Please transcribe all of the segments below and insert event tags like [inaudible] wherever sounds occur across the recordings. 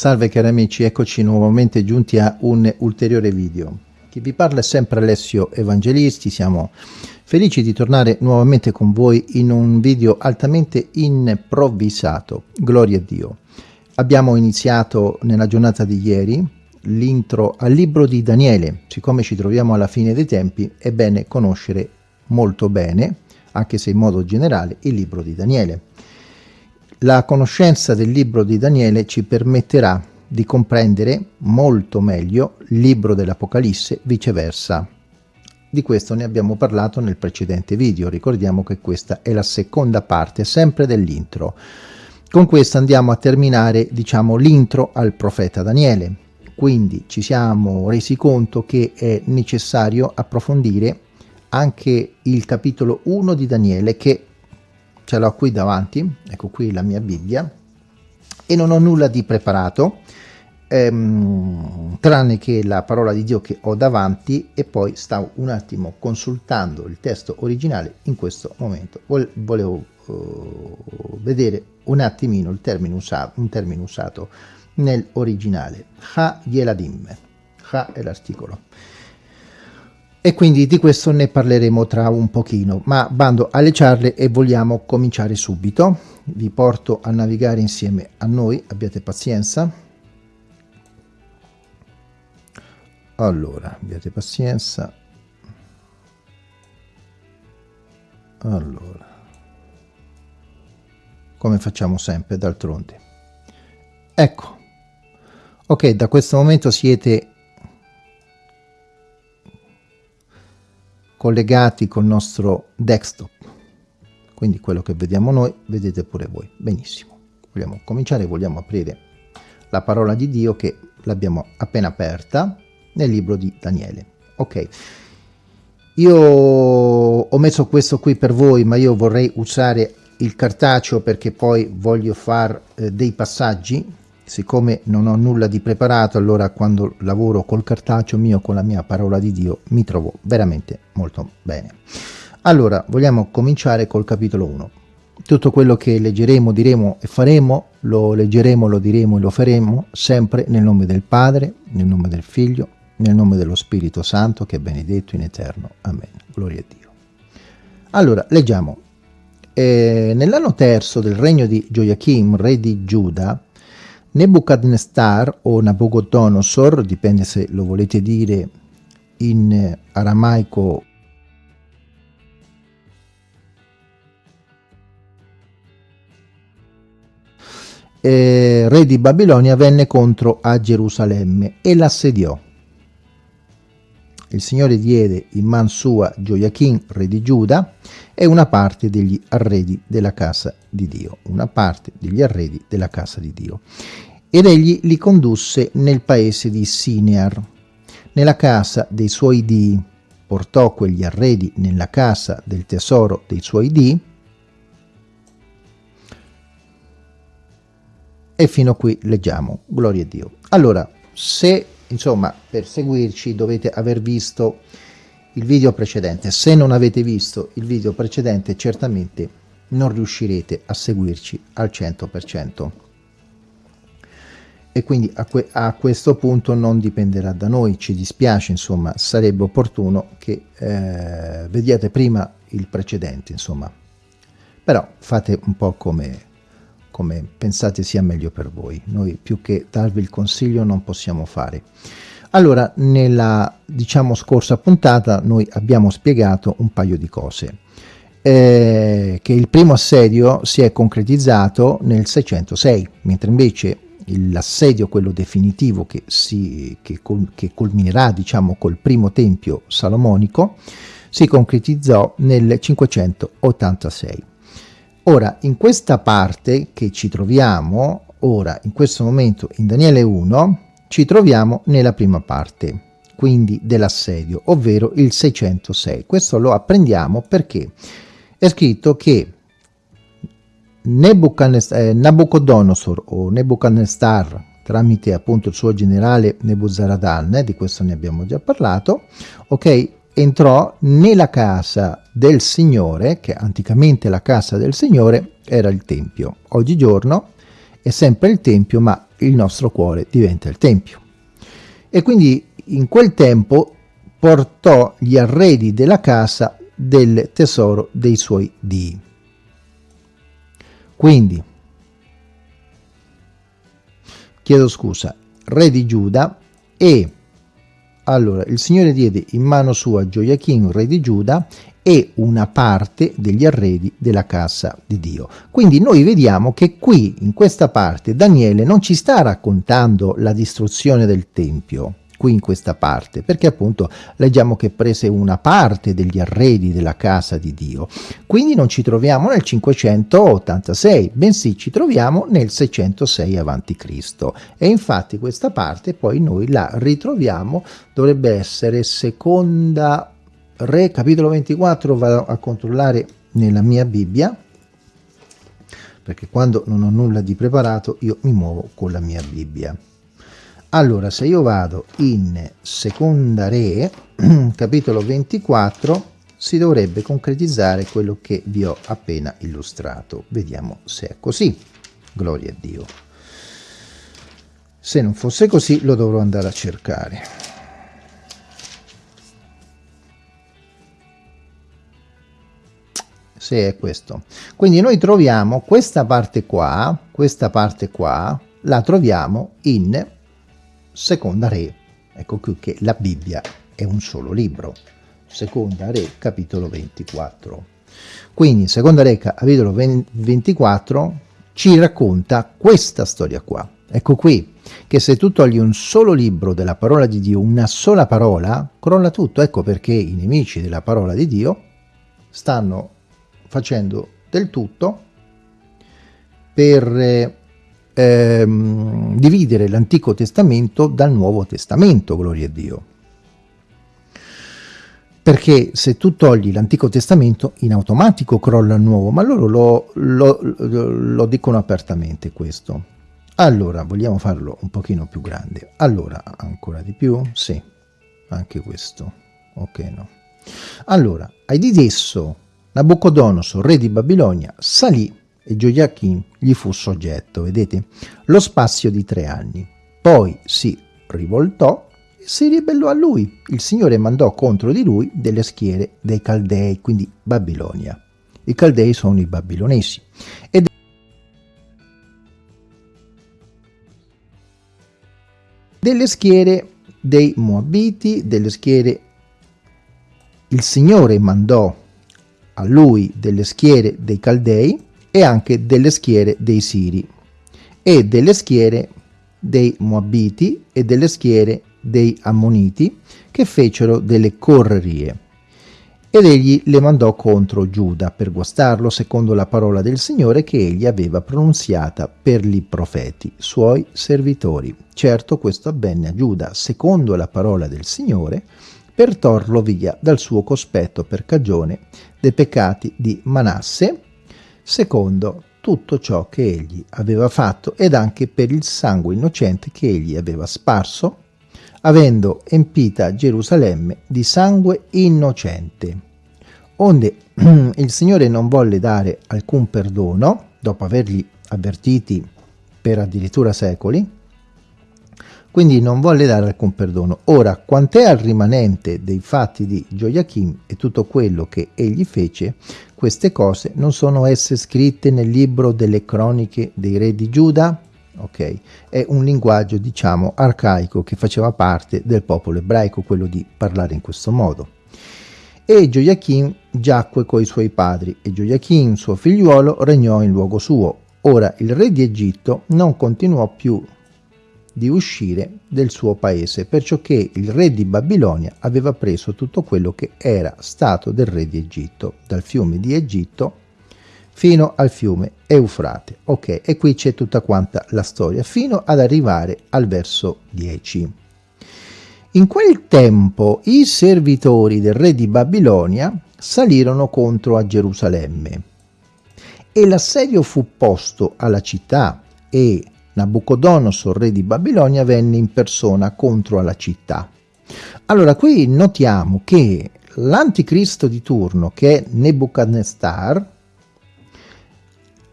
Salve cari amici, eccoci nuovamente giunti a un ulteriore video. Chi vi parla è sempre Alessio Evangelisti, siamo felici di tornare nuovamente con voi in un video altamente improvvisato, gloria a Dio. Abbiamo iniziato nella giornata di ieri l'intro al libro di Daniele, siccome ci troviamo alla fine dei tempi è bene conoscere molto bene, anche se in modo generale, il libro di Daniele. La conoscenza del libro di Daniele ci permetterà di comprendere molto meglio il libro dell'Apocalisse, viceversa. Di questo ne abbiamo parlato nel precedente video, ricordiamo che questa è la seconda parte, sempre dell'intro. Con questo andiamo a terminare, diciamo, l'intro al profeta Daniele. Quindi ci siamo resi conto che è necessario approfondire anche il capitolo 1 di Daniele che ce l'ho qui davanti, ecco qui la mia Bibbia, e non ho nulla di preparato, ehm, tranne che la parola di Dio che ho davanti e poi stavo un attimo consultando il testo originale in questo momento. Volevo uh, vedere un attimino il termine usato, un termine usato nell'originale. Ha Yeladim. Ha è l'articolo e quindi di questo ne parleremo tra un pochino, ma bando alle ciarle e vogliamo cominciare subito. Vi porto a navigare insieme a noi, abbiate pazienza. Allora, abbiate pazienza. Allora, come facciamo sempre d'altronde. Ecco, ok, da questo momento siete collegati col nostro desktop. Quindi quello che vediamo noi vedete pure voi. Benissimo. Vogliamo cominciare vogliamo aprire la parola di Dio che l'abbiamo appena aperta nel libro di Daniele. Ok. Io ho messo questo qui per voi ma io vorrei usare il cartaceo perché poi voglio fare eh, dei passaggi siccome non ho nulla di preparato allora quando lavoro col cartaceo mio con la mia parola di Dio mi trovo veramente molto bene allora vogliamo cominciare col capitolo 1 tutto quello che leggeremo, diremo e faremo lo leggeremo, lo diremo e lo faremo sempre nel nome del Padre, nel nome del Figlio, nel nome dello Spirito Santo che è benedetto in eterno. Amen. Gloria a Dio. Allora, leggiamo. Eh, nell'anno terzo del regno di Gioiachim, re di Giuda, Nebuchadnezzar o Nabucodonosor, dipende se lo volete dire in aramaico eh, re di Babilonia venne contro a Gerusalemme e l'assediò. Il Signore diede in man sua Gioiachin, re di Giuda, e una parte degli arredi della casa di Dio, una parte degli arredi della casa di Dio. Ed egli li condusse nel paese di Sinear, nella casa dei suoi dii, portò quegli arredi nella casa del tesoro dei suoi dii, e fino qui leggiamo, gloria a Dio. Allora, se, insomma, per seguirci dovete aver visto il video precedente. Se non avete visto il video precedente, certamente non riuscirete a seguirci al 100%. E quindi a, que a questo punto non dipenderà da noi, ci dispiace, insomma, sarebbe opportuno che eh, vediate prima il precedente, insomma. Però fate un po' come, come pensate sia meglio per voi. Noi più che darvi il consiglio non possiamo fare. Allora, nella diciamo scorsa puntata noi abbiamo spiegato un paio di cose. Eh, che il primo assedio si è concretizzato nel 606, mentre invece l'assedio, quello definitivo che, si, che, col, che culminerà diciamo col primo tempio salomonico, si concretizzò nel 586. Ora, in questa parte che ci troviamo, ora in questo momento in Daniele 1, ci troviamo nella prima parte, quindi dell'assedio, ovvero il 606. Questo lo apprendiamo perché è scritto che eh, Nabucodonosor o Nebuchadnezzar tramite appunto il suo generale Nebuzaradan, eh, di questo ne abbiamo già parlato, ok, entrò nella casa del Signore, che anticamente la casa del Signore era il Tempio. Oggigiorno è sempre il Tempio, ma il nostro cuore diventa il Tempio. E quindi in quel tempo portò gli arredi della casa del tesoro dei suoi dii. Quindi, chiedo scusa, re di Giuda e allora il Signore diede in mano sua Gioiachino, re di Giuda, e una parte degli arredi della casa di Dio. Quindi noi vediamo che qui, in questa parte, Daniele non ci sta raccontando la distruzione del Tempio, qui in questa parte, perché appunto leggiamo che prese una parte degli arredi della casa di Dio. Quindi non ci troviamo nel 586, bensì ci troviamo nel 606 a.C. E infatti questa parte poi noi la ritroviamo, dovrebbe essere seconda Re, capitolo 24, vado a controllare nella mia Bibbia, perché quando non ho nulla di preparato io mi muovo con la mia Bibbia. Allora, se io vado in Seconda Re, [clears throat] capitolo 24, si dovrebbe concretizzare quello che vi ho appena illustrato. Vediamo se è così. Gloria a Dio. Se non fosse così lo dovrò andare a cercare. Se è questo. Quindi noi troviamo questa parte qua, questa parte qua, la troviamo in Seconda Re. Ecco qui che la Bibbia è un solo libro. Seconda Re, capitolo 24. Quindi Seconda Re, capitolo 24, ci racconta questa storia qua. Ecco qui, che se tu togli un solo libro della parola di Dio, una sola parola, crolla tutto. Ecco perché i nemici della parola di Dio stanno facendo del tutto per ehm, dividere l'Antico Testamento dal Nuovo Testamento, gloria a Dio. Perché se tu togli l'Antico Testamento in automatico crolla il Nuovo, ma loro lo, lo, lo dicono apertamente questo. Allora, vogliamo farlo un pochino più grande. Allora, ancora di più? Sì, anche questo. Ok, no. Allora, ai di esso Nabucodonosor, re di Babilonia, salì e Gioiachin gli fu soggetto, vedete? Lo spazio di tre anni. Poi si rivoltò e si ribellò a lui. Il Signore mandò contro di lui delle schiere dei Caldei, quindi Babilonia. I Caldei sono i babilonesi. Ed delle schiere dei Moabiti, delle schiere... Il Signore mandò a lui delle schiere dei Caldei e anche delle schiere dei Siri e delle schiere dei Moabiti e delle schiere dei Ammoniti che fecero delle correrie. Ed egli le mandò contro Giuda per guastarlo secondo la parola del Signore che egli aveva pronunziata per i profeti, suoi servitori. Certo questo avvenne a Giuda secondo la parola del Signore per torlo via dal suo cospetto per cagione dei peccati di Manasse, secondo tutto ciò che egli aveva fatto ed anche per il sangue innocente che egli aveva sparso, avendo empita Gerusalemme di sangue innocente. Onde [clears throat] il Signore non volle dare alcun perdono, dopo averli avvertiti per addirittura secoli, quindi non volle dare alcun perdono. Ora, quant'è al rimanente dei fatti di Gioiachim e tutto quello che egli fece, queste cose non sono esse scritte nel libro delle croniche dei re di Giuda? Ok, è un linguaggio diciamo arcaico che faceva parte del popolo ebraico, quello di parlare in questo modo. E Gioiachim giacque coi suoi padri, e Gioiachim, suo figliuolo, regnò in luogo suo. Ora il re di Egitto non continuò più di uscire del suo paese, perciò che il re di Babilonia aveva preso tutto quello che era stato del re di Egitto, dal fiume di Egitto fino al fiume Eufrate. Ok, e qui c'è tutta quanta la storia, fino ad arrivare al verso 10. In quel tempo i servitori del re di Babilonia salirono contro a Gerusalemme e l'assedio fu posto alla città e Nabucodonosor, re di Babilonia, venne in persona contro alla città. Allora, qui notiamo che l'anticristo di turno, che è Nebuchadnezzar,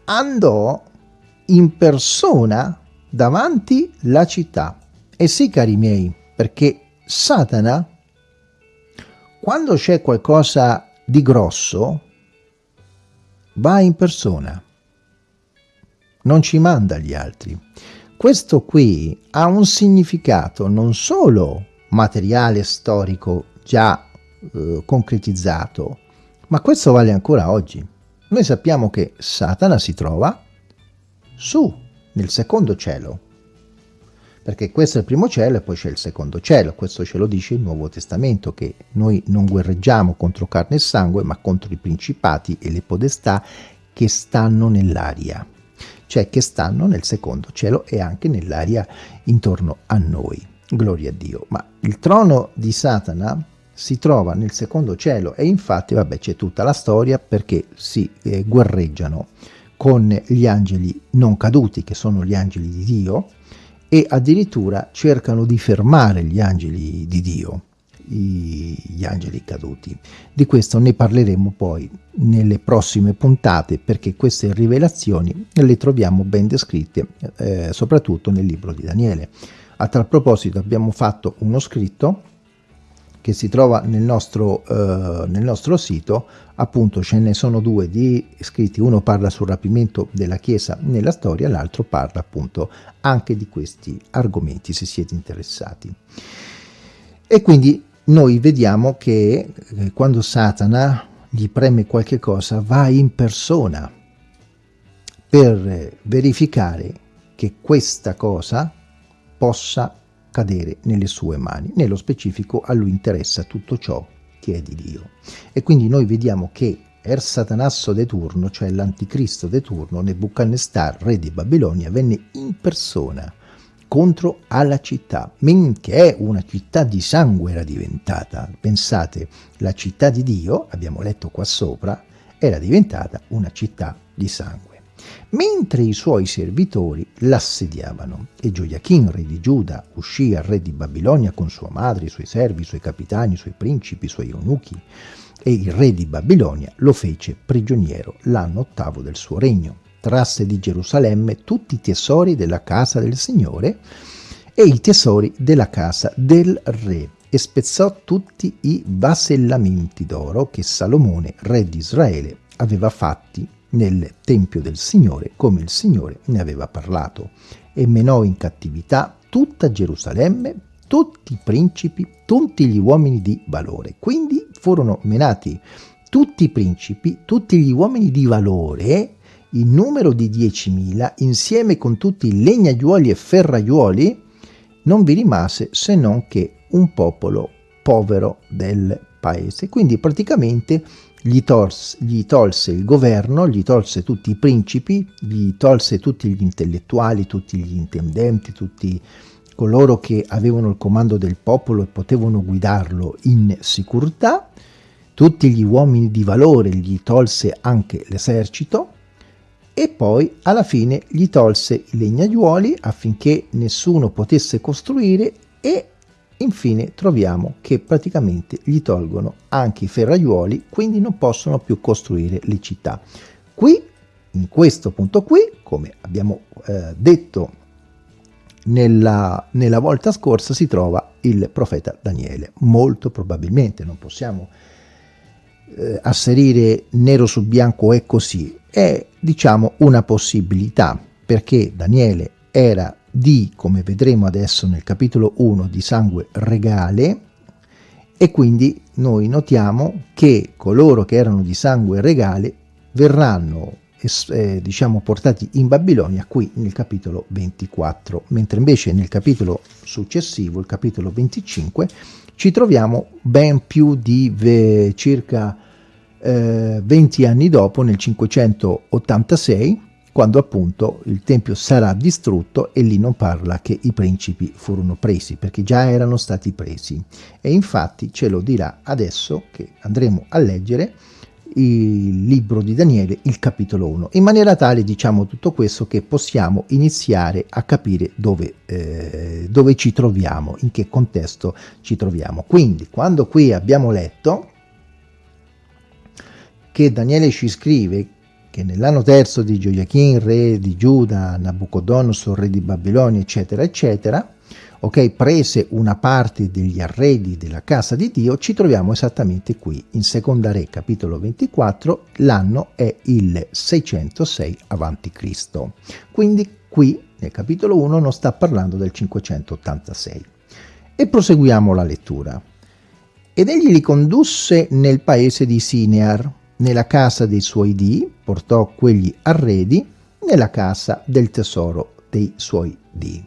andò in persona davanti la città. E sì, cari miei, perché Satana, quando c'è qualcosa di grosso, va in persona, non ci manda gli altri. Questo qui ha un significato non solo materiale storico già eh, concretizzato, ma questo vale ancora oggi. Noi sappiamo che Satana si trova su, nel secondo cielo, perché questo è il primo cielo e poi c'è il secondo cielo, questo ce lo dice il Nuovo Testamento, che noi non guerreggiamo contro carne e sangue, ma contro i principati e le podestà che stanno nell'aria, cioè che stanno nel secondo cielo e anche nell'aria intorno a noi. Gloria a Dio. Ma il trono di Satana si trova nel secondo cielo e infatti, vabbè, c'è tutta la storia perché si eh, guerreggiano con gli angeli non caduti, che sono gli angeli di Dio, e addirittura cercano di fermare gli angeli di Dio, gli angeli caduti. Di questo ne parleremo poi nelle prossime puntate perché queste rivelazioni le troviamo ben descritte eh, soprattutto nel libro di Daniele. A tal proposito abbiamo fatto uno scritto che si trova nel nostro, eh, nel nostro sito, appunto ce ne sono due di scritti, uno parla sul rapimento della Chiesa nella storia, l'altro parla appunto anche di questi argomenti, se siete interessati. E quindi noi vediamo che eh, quando Satana gli preme qualche cosa, va in persona per verificare che questa cosa possa cadere nelle sue mani. Nello specifico a lui interessa tutto ciò che è di Dio. E quindi noi vediamo che Er Satanasso de turno, cioè l'anticristo de turno, Nebuchadnezzar, re di Babilonia, venne in persona contro alla città, è una città di sangue era diventata. Pensate, la città di Dio, abbiamo letto qua sopra, era diventata una città di sangue mentre i suoi servitori l'assediavano. E Gioiachin, re di Giuda, uscì al re di Babilonia con sua madre, i suoi servi, i suoi capitani, i suoi principi, i suoi eunuchi, e il re di Babilonia lo fece prigioniero l'anno ottavo del suo regno. Trasse di Gerusalemme tutti i tesori della casa del Signore e i tesori della casa del re e spezzò tutti i vasellamenti d'oro che Salomone, re di Israele, aveva fatti nel Tempio del Signore come il Signore ne aveva parlato e menò in cattività tutta Gerusalemme, tutti i principi, tutti gli uomini di valore. Quindi furono menati tutti i principi, tutti gli uomini di valore, in numero di 10.000, insieme con tutti i legnaiuoli e ferraiuoli, non vi rimase se non che un popolo povero del paese. Quindi praticamente gli, tolse, gli tolse il governo, gli tolse tutti i principi, gli tolse tutti gli intellettuali, tutti gli intendenti, tutti coloro che avevano il comando del popolo e potevano guidarlo in sicurezza, tutti gli uomini di valore gli tolse anche l'esercito e poi alla fine gli tolse i legnaiuoli affinché nessuno potesse costruire e Infine troviamo che praticamente gli tolgono anche i ferraiuoli, quindi non possono più costruire le città. Qui, in questo punto qui, come abbiamo eh, detto nella, nella, volta scorsa, si trova il profeta Daniele. Molto probabilmente, non possiamo eh, asserire nero su bianco è così, è diciamo una possibilità, perché Daniele era di, come vedremo adesso nel capitolo 1, di sangue regale e quindi noi notiamo che coloro che erano di sangue regale verranno eh, diciamo portati in Babilonia qui nel capitolo 24 mentre invece nel capitolo successivo il capitolo 25 ci troviamo ben più di circa eh, 20 anni dopo nel 586 quando appunto il tempio sarà distrutto e lì non parla che i principi furono presi, perché già erano stati presi. E infatti ce lo dirà adesso che andremo a leggere il libro di Daniele, il capitolo 1, in maniera tale diciamo tutto questo che possiamo iniziare a capire dove, eh, dove ci troviamo, in che contesto ci troviamo. Quindi quando qui abbiamo letto che Daniele ci scrive che nell'anno terzo di Gioiachin, re di Giuda, Nabucodonosor, re di Babilonia, eccetera, eccetera, ok, prese una parte degli arredi della casa di Dio, ci troviamo esattamente qui, in Seconda Re, capitolo 24, l'anno è il 606 a.C. Quindi qui, nel capitolo 1, non sta parlando del 586. E proseguiamo la lettura. Ed egli li condusse nel paese di Sinear, nella casa dei suoi dì, portò quegli arredi nella casa del tesoro dei suoi dì.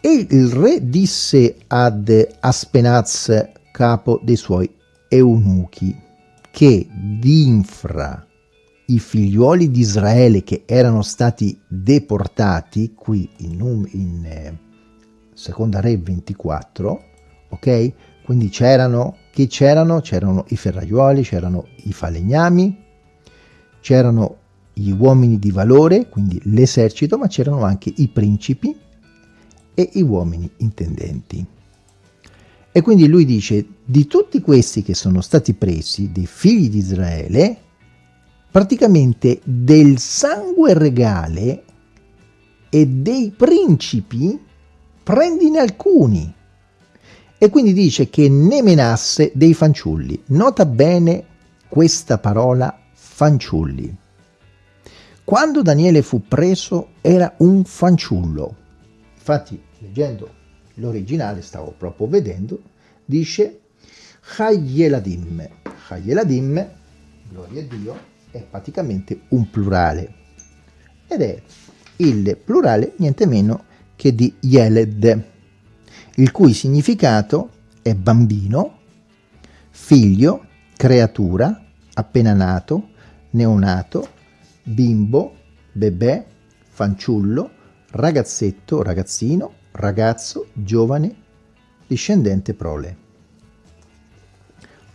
E il re disse ad Aspenaz, capo dei suoi eunuchi, che d'infra i figliuoli di Israele che erano stati deportati, qui in, in eh, seconda re 24, ok? Quindi c'erano, chi c'erano? C'erano i ferraiuoli, c'erano i falegnami, c'erano gli uomini di valore, quindi l'esercito, ma c'erano anche i principi e gli uomini intendenti. E quindi lui dice, di tutti questi che sono stati presi, dei figli di Israele, praticamente del sangue regale e dei principi prendine alcuni. E quindi dice che ne menasse dei fanciulli. Nota bene questa parola fanciulli. Quando Daniele fu preso era un fanciullo. Infatti, leggendo l'originale, stavo proprio vedendo, dice Hayeladim. Hayeladim, gloria a Dio, è praticamente un plurale. Ed è il plurale niente meno che di Yeled, il cui significato è bambino, figlio, creatura, appena nato, neonato, bimbo, bebè, fanciullo, ragazzetto, ragazzino, ragazzo, giovane, discendente prole.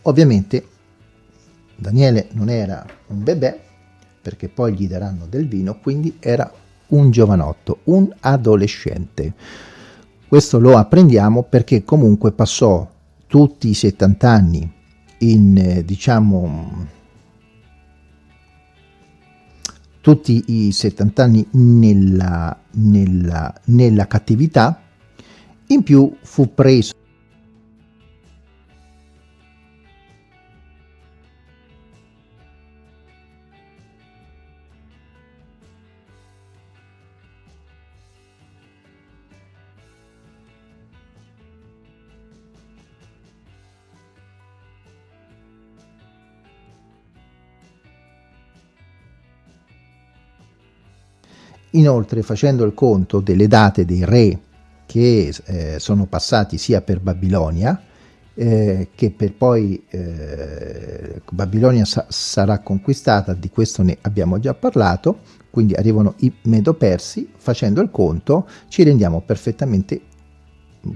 Ovviamente Daniele non era un bebè, perché poi gli daranno del vino, quindi era un giovanotto, un adolescente. Questo lo apprendiamo perché comunque passò tutti i 70 anni in, eh, diciamo, tutti i 70 anni nella, nella, nella cattività, in più fu preso Inoltre, facendo il conto delle date dei re che eh, sono passati sia per Babilonia, eh, che per poi eh, Babilonia sa sarà conquistata, di questo ne abbiamo già parlato, quindi arrivano i Medo-Persi, facendo il conto ci rendiamo perfettamente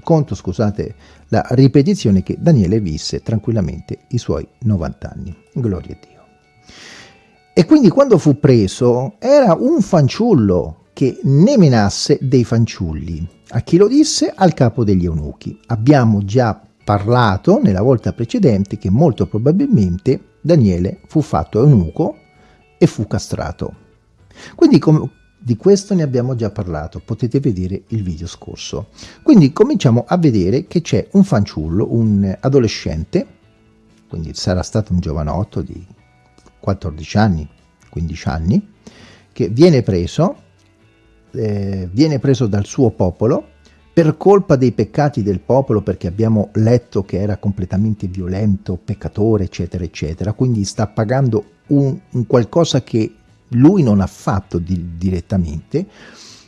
conto, scusate, la ripetizione che Daniele visse tranquillamente i suoi 90 anni. Gloria a Dio. E quindi quando fu preso era un fanciullo che ne menasse dei fanciulli. A chi lo disse? Al capo degli eunuchi. Abbiamo già parlato nella volta precedente che molto probabilmente Daniele fu fatto eunuco e fu castrato. Quindi di questo ne abbiamo già parlato, potete vedere il video scorso. Quindi cominciamo a vedere che c'è un fanciullo, un adolescente, quindi sarà stato un giovanotto di 14 anni, 15 anni, che viene preso, eh, viene preso dal suo popolo per colpa dei peccati del popolo, perché abbiamo letto che era completamente violento, peccatore, eccetera, eccetera, quindi sta pagando un, un qualcosa che lui non ha fatto di, direttamente,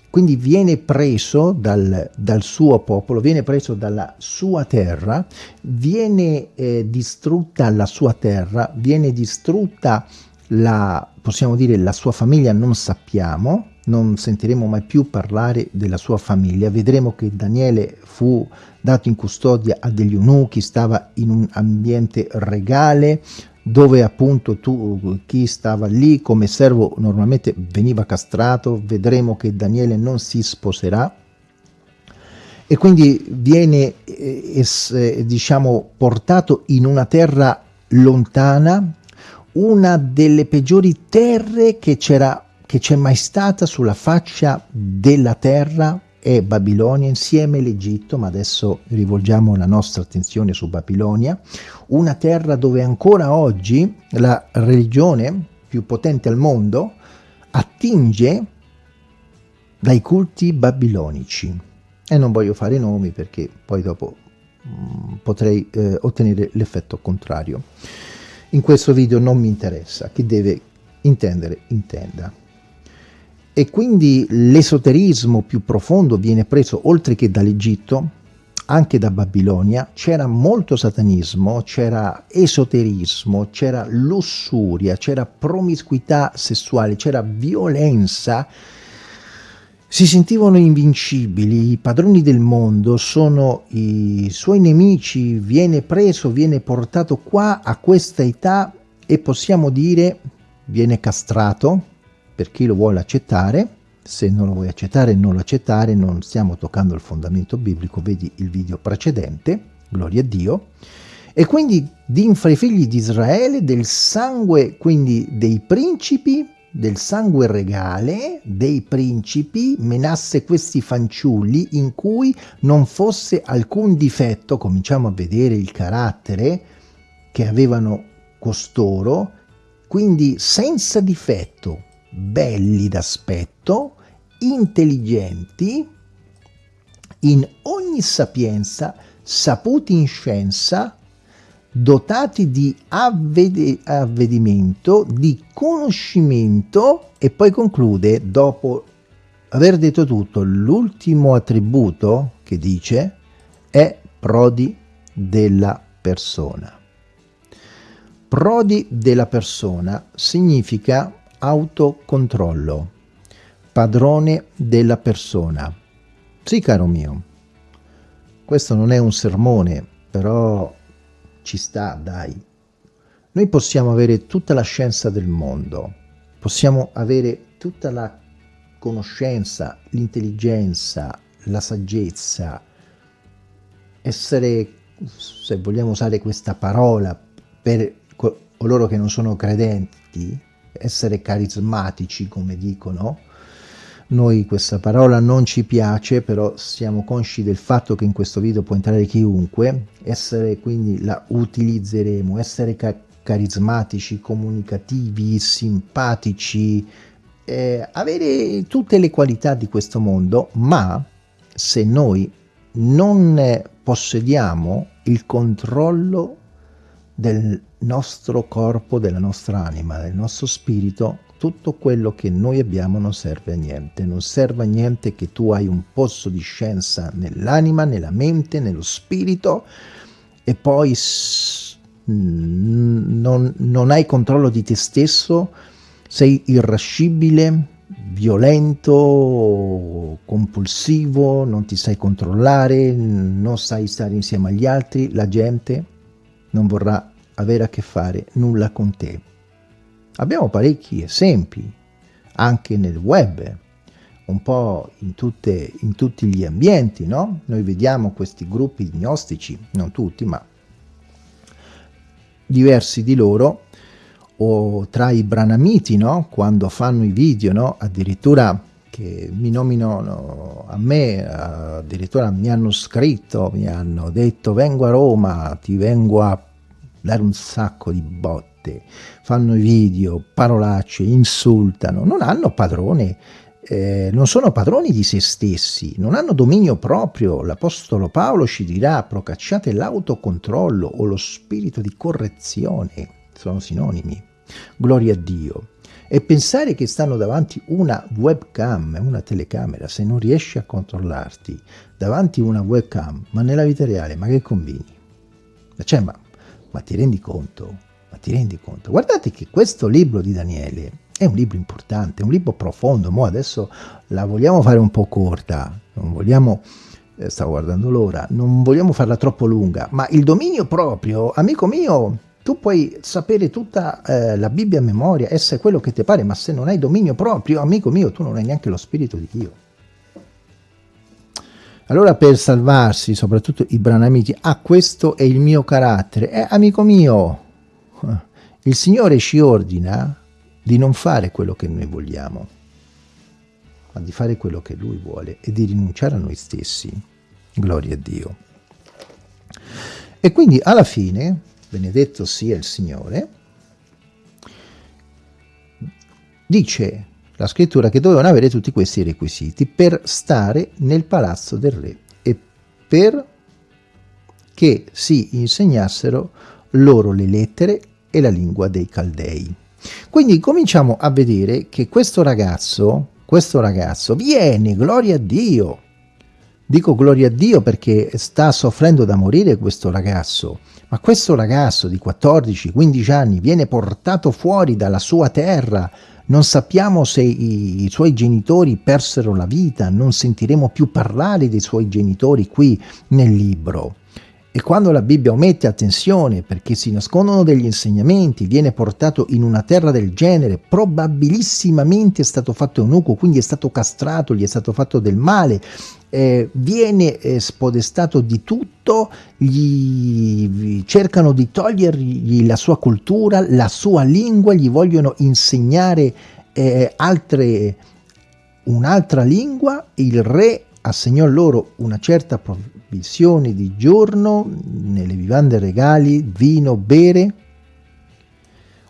quindi viene preso dal, dal, suo popolo, viene preso dalla sua terra, viene eh, distrutta la sua terra, viene distrutta la, possiamo dire, la sua famiglia, non sappiamo, non sentiremo mai più parlare della sua famiglia, vedremo che Daniele fu dato in custodia a degli eunuchi, stava in un ambiente regale, dove appunto tu, chi stava lì come servo normalmente veniva castrato, vedremo che Daniele non si sposerà. E quindi viene eh, eh, diciamo portato in una terra lontana, una delle peggiori terre che c'è mai stata sulla faccia della terra è Babilonia insieme all'Egitto, ma adesso rivolgiamo la nostra attenzione su Babilonia, una terra dove ancora oggi la religione più potente al mondo attinge dai culti babilonici. E non voglio fare nomi perché poi dopo mh, mm, potrei eh, ottenere l'effetto contrario. In questo video non mi interessa, chi deve intendere intenda e quindi l'esoterismo più profondo viene preso oltre che dall'Egitto anche da Babilonia, c'era molto satanismo, c'era esoterismo, c'era lussuria, c'era promiscuità sessuale, c'era violenza, si sentivano invincibili, i padroni del mondo sono i suoi nemici, viene preso, viene portato qua a questa età e possiamo dire viene castrato, per chi lo vuole accettare, se non lo vuoi accettare non lo accettare, non stiamo toccando il fondamento biblico, vedi il video precedente, gloria a Dio, e quindi d'infra i figli di Israele del sangue, quindi dei principi, del sangue regale dei principi, menasse questi fanciulli in cui non fosse alcun difetto, cominciamo a vedere il carattere che avevano costoro, quindi senza difetto, belli d'aspetto, intelligenti, in ogni sapienza, saputi in scienza, dotati di avved avvedimento, di conoscimento e poi conclude, dopo aver detto tutto, l'ultimo attributo che dice è prodi della persona. Prodi della persona significa autocontrollo, padrone della persona. Sì, caro mio, questo non è un sermone, però ci sta, dai. Noi possiamo avere tutta la scienza del mondo, possiamo avere tutta la conoscenza, l'intelligenza, la saggezza, essere, se vogliamo usare questa parola, per coloro che non sono credenti, essere carismatici, come dicono. Noi questa parola non ci piace, però siamo consci del fatto che in questo video può entrare chiunque, essere quindi la utilizzeremo, essere ca carismatici, comunicativi, simpatici, eh, avere tutte le qualità di questo mondo, ma se noi non possediamo il controllo del nostro corpo, della nostra anima, del nostro spirito, tutto quello che noi abbiamo non serve a niente. Non serve a niente che tu hai un pozzo di scienza nell'anima, nella mente, nello spirito e poi non, non hai controllo di te stesso, sei irascibile, violento, compulsivo, non ti sai controllare, non sai stare insieme agli altri, la gente non vorrà avere a che fare nulla con te. Abbiamo parecchi esempi, anche nel web, un po' in, tutte, in tutti gli ambienti, no? Noi vediamo questi gruppi gnostici, non tutti, ma diversi di loro, o tra i branamiti, no? Quando fanno i video, no? Addirittura che mi nominano a me, addirittura mi hanno scritto, mi hanno detto vengo a Roma, ti vengo a dare un sacco di botte, fanno i video, parolacce, insultano, non hanno padrone, eh, non sono padroni di se stessi, non hanno dominio proprio. L'Apostolo Paolo ci dirà procacciate l'autocontrollo o lo spirito di correzione, sono sinonimi. Gloria a Dio e pensare che stanno davanti una webcam, una telecamera, se non riesci a controllarti davanti una webcam, ma nella vita reale, ma che combini? Cioè, ma, ma ti rendi conto? Ma ti rendi conto? Guardate che questo libro di Daniele è un libro importante, un libro profondo, mo adesso la vogliamo fare un po' corta, non vogliamo eh, stavo guardando l'ora, non vogliamo farla troppo lunga, ma il dominio proprio, amico mio, tu puoi sapere tutta eh, la Bibbia a memoria, essere quello che ti pare, ma se non hai dominio proprio, amico mio, tu non hai neanche lo Spirito di Dio. Allora per salvarsi, soprattutto i branamiti, ah questo è il mio carattere, eh, amico mio, il Signore ci ordina di non fare quello che noi vogliamo, ma di fare quello che Lui vuole e di rinunciare a noi stessi. Gloria a Dio. E quindi alla fine, benedetto sia il Signore, dice la scrittura che dovevano avere tutti questi requisiti per stare nel palazzo del re e per che si insegnassero loro le lettere e la lingua dei Caldei. Quindi cominciamo a vedere che questo ragazzo, questo ragazzo viene, gloria a Dio, dico gloria a Dio perché sta soffrendo da morire questo ragazzo, ma questo ragazzo di 14-15 anni viene portato fuori dalla sua terra, non sappiamo se i, i, suoi genitori persero la vita, non sentiremo più parlare dei suoi genitori qui nel libro. E quando la Bibbia omette attenzione perché si nascondono degli insegnamenti, viene portato in una terra del genere, probabilissimamente è stato fatto eunuco, quindi è stato castrato, gli è stato fatto del male, eh, viene eh, spodestato di tutto, gli cercano di togliergli la sua cultura, la sua lingua, gli vogliono insegnare eh, altre, un'altra lingua, il re assegnò loro una certa provvisione di giorno nelle vivande regali, vino, bere,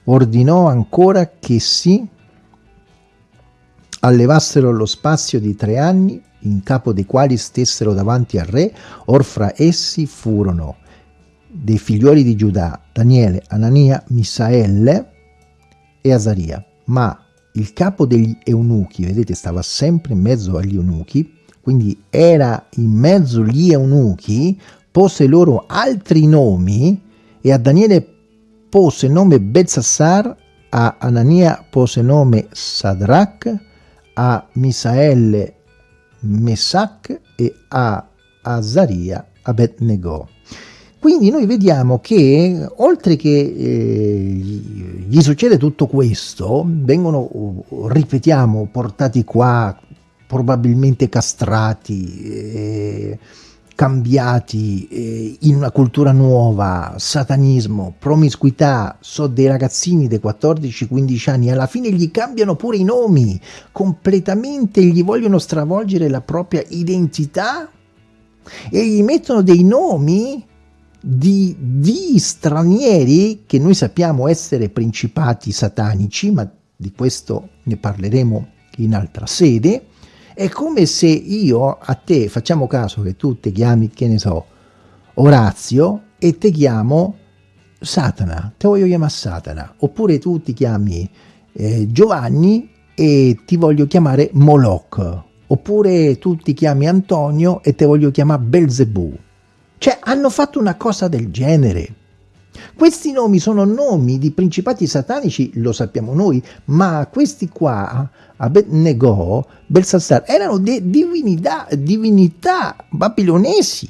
ordinò ancora che si allevassero lo spazio di tre anni, in capo dei quali stessero davanti al re, or fra essi furono dei figlioli di Giudà, Daniele, Anania, Misaelle e Azaria, ma il capo degli eunuchi, vedete, stava sempre in mezzo agli eunuchi, quindi era in mezzo gli eunuchi, pose loro altri nomi e a Daniele pose nome Bezzassar, a Anania pose nome Sadrach, a Misaele Mesac e a Azaria Abednego. Quindi noi vediamo che oltre che eh, gli succede tutto questo, vengono, ripetiamo, portati qua probabilmente castrati, eh, cambiati eh, in una cultura nuova, satanismo, promiscuità, so dei ragazzini dei 14-15 anni, alla fine gli cambiano pure i nomi, completamente gli vogliono stravolgere la propria identità e gli mettono dei nomi di, di stranieri che noi sappiamo essere principati satanici, ma di questo ne parleremo in altra sede, è come se io a te, facciamo caso che tu ti chiami, che ne so, Orazio e ti chiamo Satana, te voglio chiamare Satana, oppure tu ti chiami eh, Giovanni e ti voglio chiamare Moloch, oppure tu ti chiami Antonio e te voglio chiamare Belzebù. Cioè hanno fatto una cosa del genere. Questi nomi sono nomi di principati satanici, lo sappiamo noi, ma questi qua, Abednego, Belsassar, erano divinità, divinità babilonesi,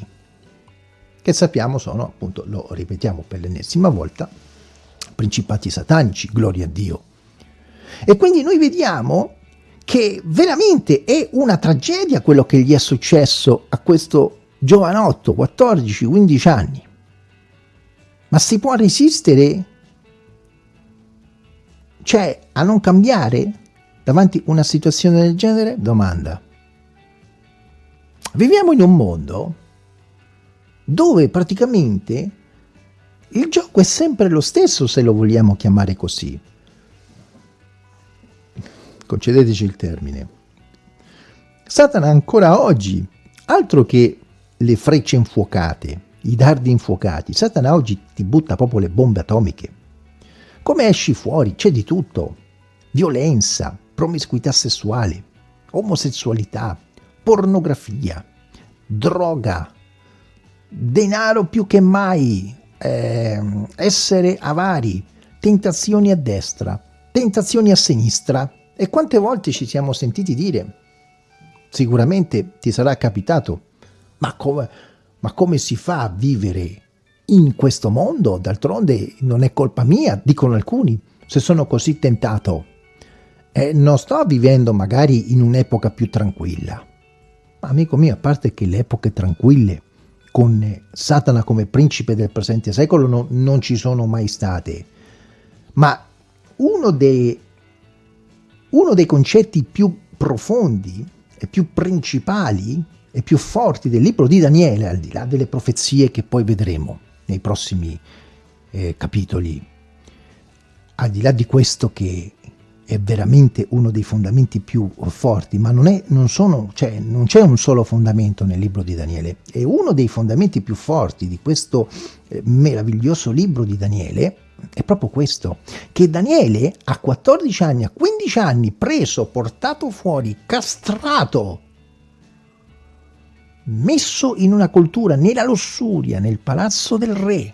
che sappiamo sono, appunto, lo ripetiamo per l'ennesima volta, principati satanici, gloria a Dio. E quindi noi vediamo che veramente è una tragedia quello che gli è successo a questo giovanotto, 14-15 anni. Ma si può resistere? Cioè, a non cambiare davanti a una situazione del genere? Domanda. Viviamo in un mondo dove praticamente il gioco è sempre lo stesso se lo vogliamo chiamare così. Concedeteci il termine. Satana ancora oggi, altro che le frecce infuocate, i dardi infuocati. Satana oggi ti butta proprio le bombe atomiche. Come esci fuori? C'è di tutto. Violenza, promiscuità sessuale, omosessualità, pornografia, droga, denaro più che mai, eh, essere avari, tentazioni a destra, tentazioni a sinistra. E quante volte ci siamo sentiti dire, sicuramente ti sarà capitato, ma come ma come si fa a vivere in questo mondo? D'altronde non è colpa mia, dicono alcuni, se sono così tentato. Eh, non sto vivendo magari in un'epoca più tranquilla. Ma amico mio, a parte che le epoche tranquille con Satana come principe del presente secolo no, non ci sono mai state. Ma uno dei, uno dei concetti più profondi e più principali e più forti del libro di Daniele, al di là delle profezie che poi vedremo nei prossimi eh, capitoli, al di là di questo che è veramente uno dei fondamenti più forti, ma non, è, non, sono, cioè, non c'è un solo fondamento nel libro di Daniele, è uno dei fondamenti più forti di questo eh, meraviglioso libro di Daniele, è proprio questo, che Daniele a 14 anni, a 15 anni, preso, portato fuori, castrato, messo in una cultura nella lussuria, nel palazzo del re,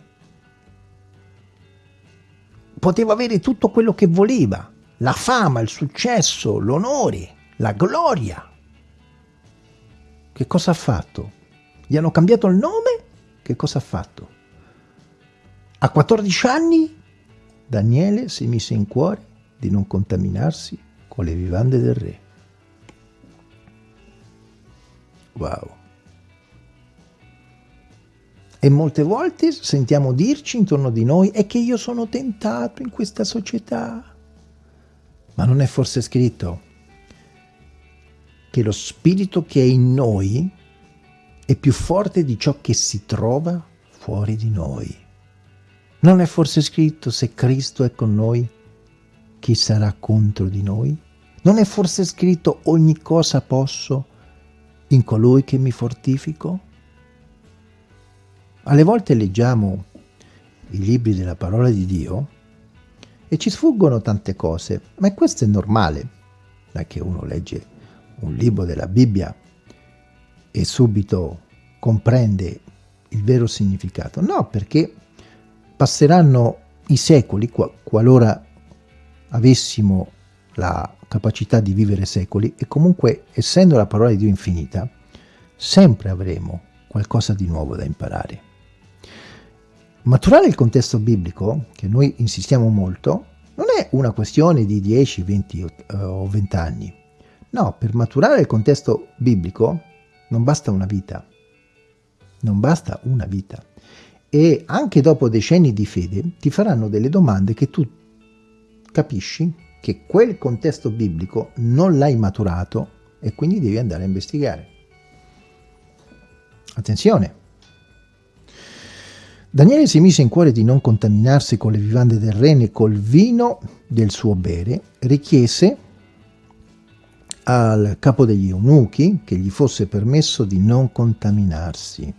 poteva avere tutto quello che voleva, la fama, il successo, l'onore, la gloria. Che cosa ha fatto? Gli hanno cambiato il nome? Che cosa ha fatto? A 14 anni Daniele si mise in cuore di non contaminarsi con le vivande del re. Wow. E molte volte sentiamo dirci intorno di noi è che io sono tentato in questa società. Ma non è forse scritto che lo spirito che è in noi è più forte di ciò che si trova fuori di noi. Non è forse scritto se Cristo è con noi, chi sarà contro di noi? Non è forse scritto ogni cosa posso in colui che mi fortifico? Alle volte leggiamo i libri della parola di Dio e ci sfuggono tante cose, ma questo è normale, è che uno legge un libro della Bibbia e subito comprende il vero significato. No, perché passeranno i secoli, qualora avessimo la capacità di vivere secoli, e comunque, essendo la parola di Dio infinita, sempre avremo qualcosa di nuovo da imparare. Maturare il contesto biblico, che noi insistiamo molto, non è una questione di 10, 20 uh, o 20 anni. No, per maturare il contesto biblico non basta una vita. Non basta una vita. E anche dopo decenni di fede ti faranno delle domande che tu capisci che quel contesto biblico non l'hai maturato e quindi devi andare a investigare. Attenzione! Daniele si mise in cuore di non contaminarsi con le vivande del re né col vino del suo bere, richiese al capo degli eunuchi che gli fosse permesso di non contaminarsi.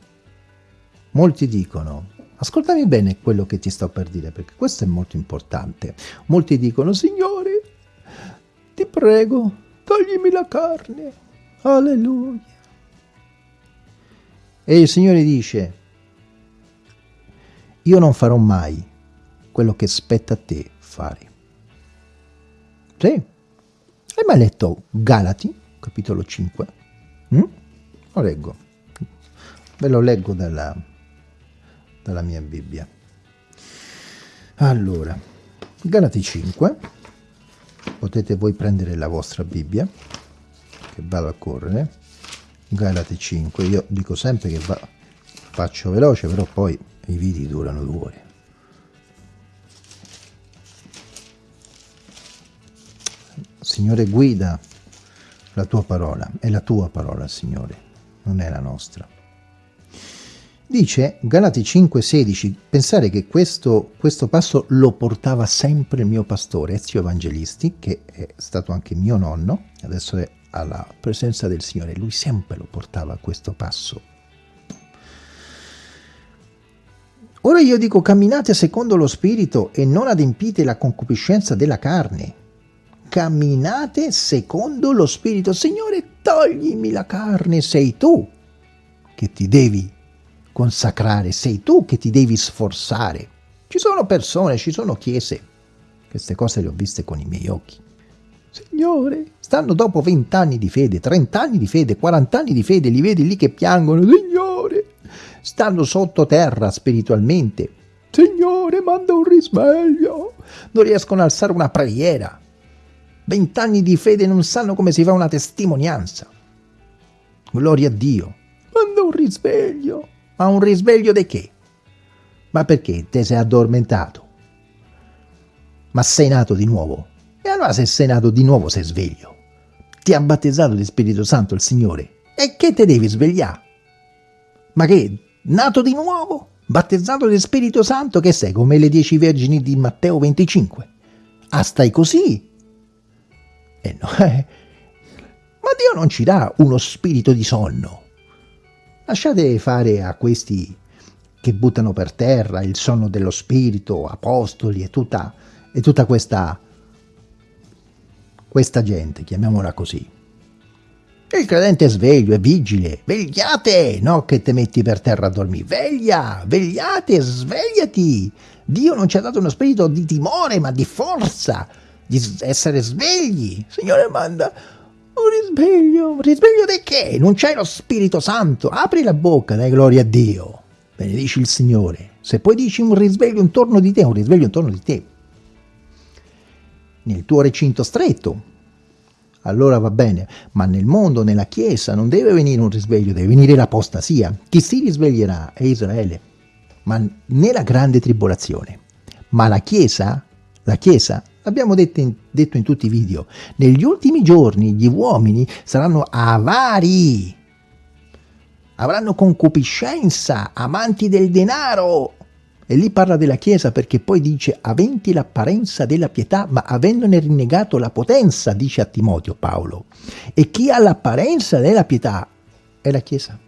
Molti dicono, ascoltami bene quello che ti sto per dire, perché questo è molto importante. Molti dicono, Signore, ti prego, toglimi la carne. Alleluia. E il Signore dice, io non farò mai quello che spetta a te fare. Sì. Hai mai letto Galati, capitolo 5? Mm? Lo leggo. Ve lo leggo dalla, dalla mia Bibbia. Allora, Galati 5, potete voi prendere la vostra Bibbia, che vado a correre, Galati 5, io dico sempre che va, faccio veloce, però poi i video durano due ore. Signore guida la tua parola, è la tua parola Signore, non è la nostra. Dice Galati 5,16, pensare che questo, questo, passo lo portava sempre il mio pastore Ezio Evangelisti, che è stato anche mio nonno, adesso è alla presenza del Signore, lui sempre lo portava questo passo Ora io dico camminate secondo lo spirito e non adempite la concupiscenza della carne. Camminate secondo lo spirito. Signore, toglimi la carne, sei tu che ti devi consacrare, sei tu che ti devi sforzare. Ci sono persone, ci sono chiese, queste cose le ho viste con i miei occhi. Signore, stanno dopo 20 anni di fede, 30 anni di fede, 40 anni di fede, li vedi lì che piangono. Signore, stanno sottoterra spiritualmente. Signore, manda un risveglio. Non riescono a alzare una preghiera. Vent'anni di fede non sanno come si fa una testimonianza. Gloria a Dio. Manda un risveglio. Ma un risveglio di che? Ma perché te sei addormentato? Ma sei nato di nuovo. E allora se sei nato di nuovo sei sveglio. Ti ha battezzato di Spirito Santo il Signore. E che te devi svegliare? Ma che? Nato di nuovo? Battezzato di Spirito Santo? Che sei come le dieci vergini di Matteo 25? Ah, stai così? Eh no, [laughs] eh. Ma Dio non ci dà uno spirito di sonno. Lasciate fare a questi che buttano per terra il sonno dello spirito, apostoli e tutta, e tutta questa, questa gente, chiamiamola così. Il credente è sveglio, è vigile, vegliate, no che te metti per terra a dormire, veglia, vegliate, svegliati. Dio non ci ha dato uno spirito di timore, ma di forza, di essere svegli. Signore manda un risveglio, un risveglio di che? Non c'è lo Spirito Santo, apri la bocca, dai gloria a Dio. Benedici il Signore. Se poi dici un risveglio intorno di te, un risveglio intorno di te. Nel tuo recinto stretto, allora va bene, ma nel mondo, nella Chiesa, non deve venire un risveglio, deve venire l'apostasia. Chi si risveglierà è Israele, ma nella grande tribolazione. Ma la Chiesa, la Chiesa, l'abbiamo detto detto in tutti i video, negli ultimi giorni gli uomini saranno avari, avranno concupiscenza, amanti del denaro. E lì parla della Chiesa perché poi dice aventi l'apparenza della pietà ma avendone rinnegato la potenza, dice a Timoteo Paolo. E chi ha l'apparenza della pietà è la Chiesa.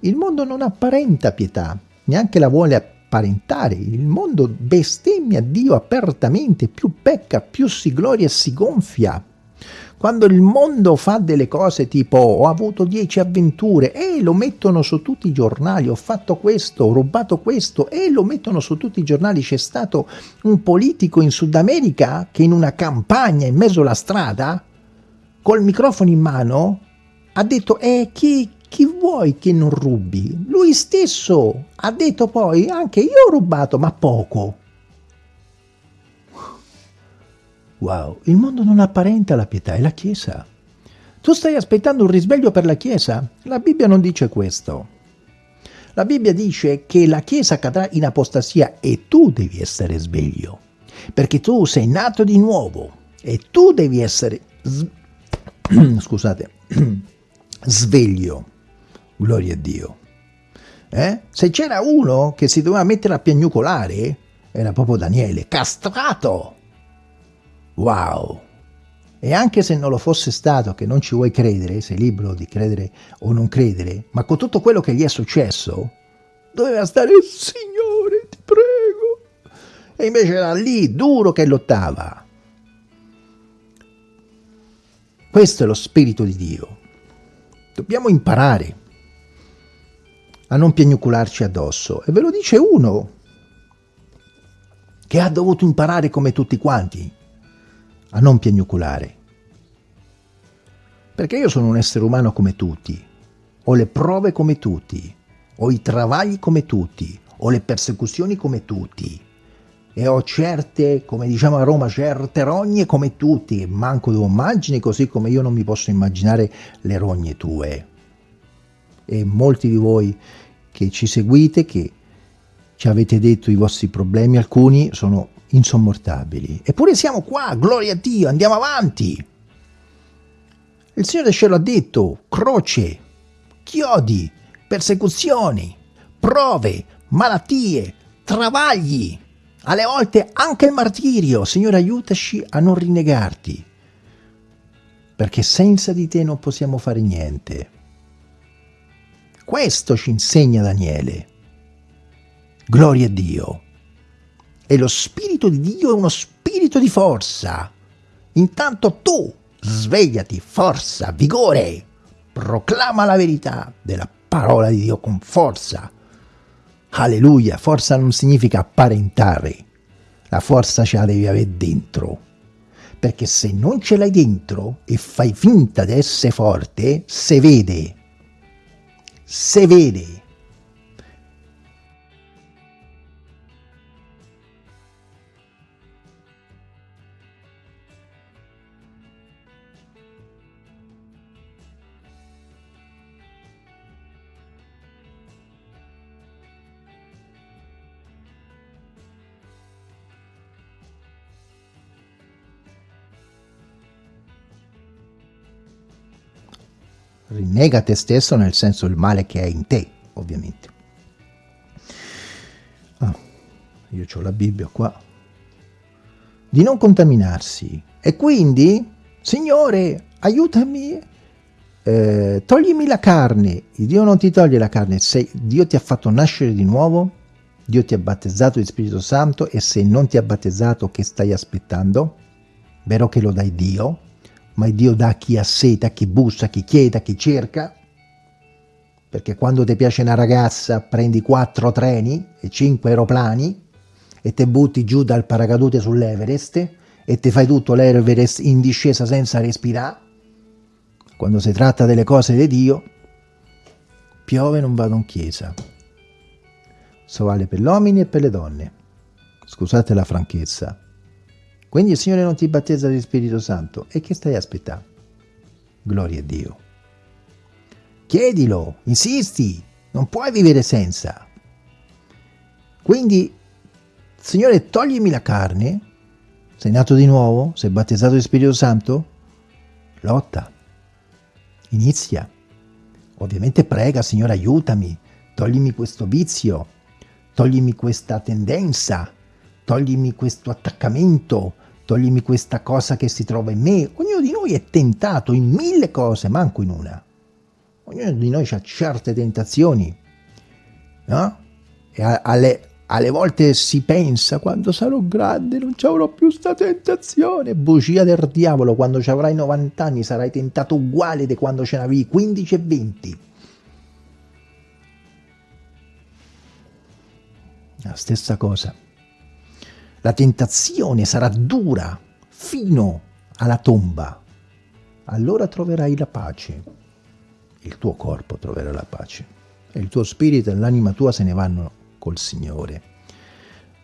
Il mondo non apparenta pietà, neanche la vuole apparentare. Il mondo bestemmia Dio apertamente, più pecca, più si gloria e si gonfia. Quando il mondo fa delle cose tipo ho avuto dieci avventure e lo mettono su tutti i giornali, ho fatto questo, ho rubato questo e lo mettono su tutti i giornali, c'è stato un politico in Sud America che in una campagna in mezzo alla strada, col microfono in mano, ha detto eh chi, chi vuoi che non rubi? Lui stesso ha detto poi anche io ho rubato ma poco. Wow, il mondo non apparenta la pietà, è la Chiesa. Tu stai aspettando un risveglio per la Chiesa? La Bibbia non dice questo. La Bibbia dice che la Chiesa cadrà in apostasia e tu devi essere sveglio, perché tu sei nato di nuovo e tu devi essere, [clears throat] scusate, [clears throat] sveglio. Gloria a Dio. Eh? Se c'era uno che si doveva mettere a piagnucolare, era proprio Daniele, castrato. Wow! E anche se non lo fosse stato, che non ci vuoi credere, sei libero di credere o non credere, ma con tutto quello che gli è successo, doveva stare, Signore, ti prego. E invece era lì, duro che lottava. Questo è lo Spirito di Dio. Dobbiamo imparare a non piagnucolarci addosso. E ve lo dice uno che ha dovuto imparare come tutti quanti a non piagnucolare. Perché io sono un essere umano come tutti, ho le prove come tutti, ho i travagli come tutti, ho le persecuzioni come tutti e ho certe, come diciamo a Roma, certe rogne come tutti, manco tu immagini così come io non mi posso immaginare le rogne tue. E molti di voi che ci seguite, che ci avete detto i vostri problemi, alcuni sono insommortabili. Eppure siamo qua, gloria a Dio, andiamo avanti. Il Signore ce l'ha detto, croce, chiodi, persecuzioni, prove, malattie, travagli, alle volte anche il martirio. Signore aiutaci a non rinnegarti, perché senza di te non possiamo fare niente. Questo ci insegna Daniele. Gloria a Dio. E lo Spirito di Dio è uno spirito di forza. Intanto tu svegliati, forza, vigore, proclama la verità della parola di Dio con forza. Alleluia, forza non significa apparentare, la forza ce la devi avere dentro. Perché se non ce l'hai dentro e fai finta di essere forte, se vede, se vede rinnega te stesso nel senso il male che è in te, ovviamente. Ah, io ho la Bibbia qua. Di non contaminarsi. E quindi, Signore, aiutami, eh, toglimi la carne. Dio non ti toglie la carne, se Dio ti ha fatto nascere di nuovo, Dio ti ha battezzato di Spirito Santo e se non ti ha battezzato che stai aspettando? Vero che lo dai Dio, ma Dio dà a chi ha sete, a chi bussa, a chi chiede, a chi cerca. Perché quando ti piace una ragazza prendi quattro treni e cinque aeroplani e ti butti giù dal paracadute sull'Everest e ti fai tutto l'Everest in discesa senza respirare. Quando si tratta delle cose di Dio, piove non vado in chiesa. So vale per gli uomini e per le donne. Scusate la franchezza, quindi il Signore non ti battezza di Spirito Santo. E che stai aspettando? Gloria a Dio. Chiedilo, insisti, non puoi vivere senza. Quindi, Signore, toglimi la carne. Sei nato di nuovo? Sei battezzato di Spirito Santo? Lotta. Inizia. Ovviamente prega, Signore, aiutami. Toglimi questo vizio. Toglimi questa tendenza. Toglimi questo attaccamento toglimi questa cosa che si trova in me. Ognuno di noi è tentato in mille cose, manco in una. Ognuno di noi ha certe tentazioni, no? E alle, alle volte si pensa, quando sarò grande non ci avrò più sta tentazione. Bugia del diavolo, quando ci avrai 90 anni sarai tentato uguale di quando ce n'avevi 15 e 20. La stessa cosa. La tentazione sarà dura fino alla tomba. Allora troverai la pace. Il tuo corpo troverà la pace. E il tuo spirito e l'anima tua se ne vanno col Signore.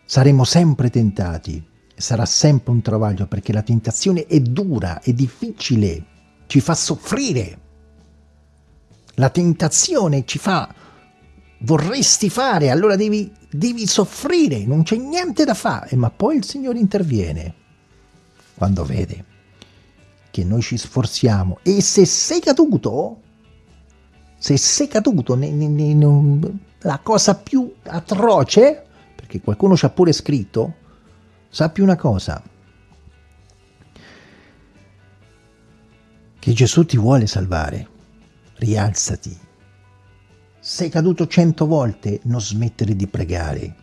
Saremo sempre tentati. Sarà sempre un travaglio perché la tentazione è dura, è difficile, ci fa soffrire. La tentazione ci fa vorresti fare, allora devi, devi soffrire, non c'è niente da fare, ma poi il Signore interviene quando vede che noi ci sforziamo. E se sei caduto, se sei caduto, ne, ne, ne, la cosa più atroce, perché qualcuno ci ha pure scritto, sappi una cosa, che Gesù ti vuole salvare, rialzati, sei caduto cento volte, non smettere di pregare,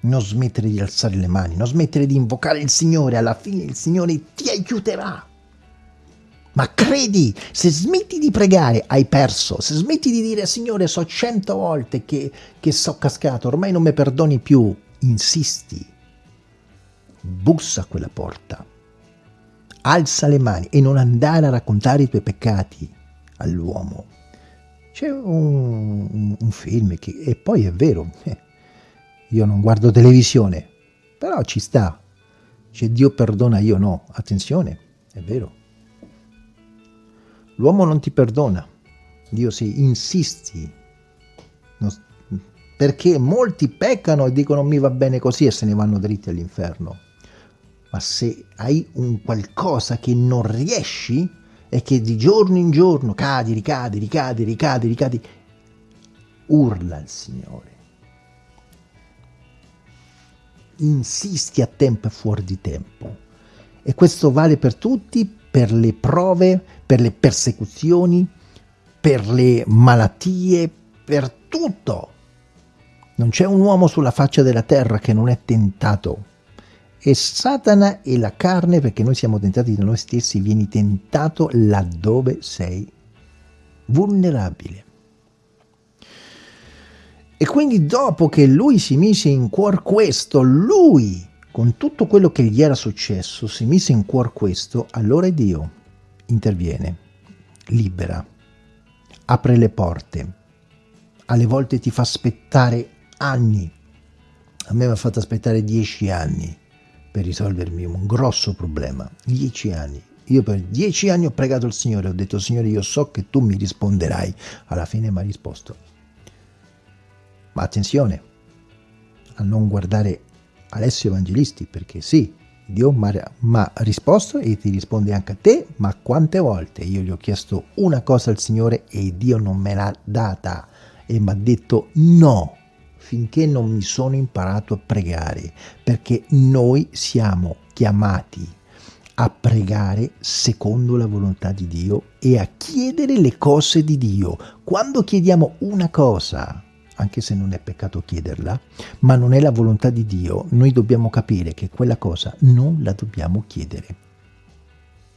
non smettere di alzare le mani, non smettere di invocare il Signore, alla fine il Signore ti aiuterà. Ma credi, se smetti di pregare hai perso, se smetti di dire Signore so cento volte che, che so cascato, ormai non mi perdoni più, insisti, bussa a quella porta, alza le mani e non andare a raccontare i tuoi peccati all'uomo c'è un, un, film che, e poi è vero, eh, io non guardo televisione, però ci sta. C'è Dio perdona, io no. Attenzione, è vero. L'uomo non ti perdona. Dio si insisti. Non, perché molti peccano e dicono mi va bene così e se ne vanno dritti all'inferno. Ma se hai un qualcosa che non riesci, e che di giorno in giorno cadi, ricadi, ricadi, ricadi, ricadi, urla al Signore. Insisti a tempo e fuori di tempo. E questo vale per tutti, per le prove, per le persecuzioni, per le malattie, per tutto. Non c'è un uomo sulla faccia della terra che non è tentato e Satana e la carne, perché noi siamo tentati da noi stessi, vieni tentato laddove sei vulnerabile. E quindi dopo che lui si mise in cuor questo, lui, con tutto quello che gli era successo, si mise in cuor questo, allora Dio interviene, libera, apre le porte, alle volte ti fa aspettare anni, a me mi ha fatto aspettare dieci anni, per risolvermi un grosso problema. Dieci anni. Io per dieci anni ho pregato il Signore, ho detto Signore io so che tu mi risponderai. Alla fine mi ha risposto. Ma attenzione a non guardare Alessio Evangelisti, perché sì, Dio mi ha risposto e ti risponde anche a te, ma quante volte io gli ho chiesto una cosa al Signore e Dio non me l'ha data e mi ha detto no finché non mi sono imparato a pregare, perché noi siamo chiamati a pregare secondo la volontà di Dio e a chiedere le cose di Dio. Quando chiediamo una cosa, anche se non è peccato chiederla, ma non è la volontà di Dio, noi dobbiamo capire che quella cosa non la dobbiamo chiedere.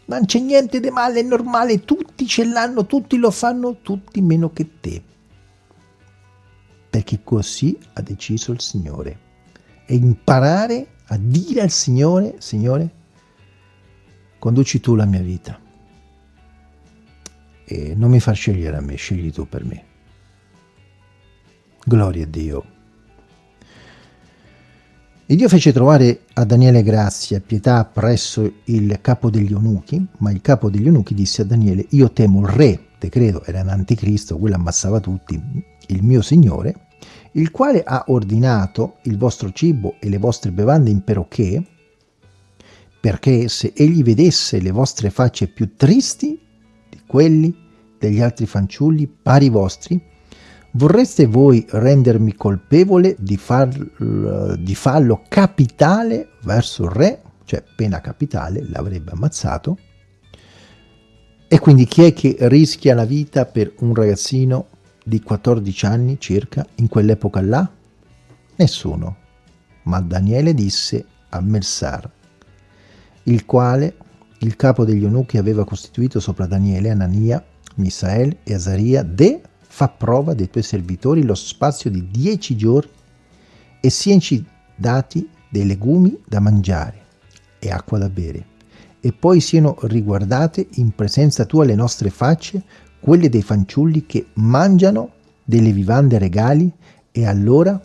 Non c'è niente di male, è normale, tutti ce l'hanno, tutti lo fanno, tutti meno che te perché così ha deciso il Signore. E imparare a dire al Signore, Signore, conduci tu la mia vita. E non mi far scegliere a me, scegli tu per me. Gloria a Dio. E Dio fece trovare a Daniele grazia e pietà presso il capo degli eunuchi, ma il capo degli eunuchi disse a Daniele, io temo il re, te credo, era un anticristo, quello ammassava tutti, il mio Signore, il quale ha ordinato il vostro cibo e le vostre bevande in perocché, perché se egli vedesse le vostre facce più tristi di quelli degli altri fanciulli pari vostri, vorreste voi rendermi colpevole di, far, di fallo capitale verso il re, cioè pena capitale, l'avrebbe ammazzato, e quindi chi è che rischia la vita per un ragazzino di 14 anni circa in quell'epoca là? Nessuno. Ma Daniele disse a Melsar, il quale il capo degli eunuchi aveva costituito sopra Daniele, Anania, Misael e Azaria, de fa prova dei tuoi servitori lo spazio di dieci giorni e sienci dati dei legumi da mangiare e acqua da bere, e poi siano riguardate in presenza tua le nostre facce quelle dei fanciulli che mangiano delle vivande regali e allora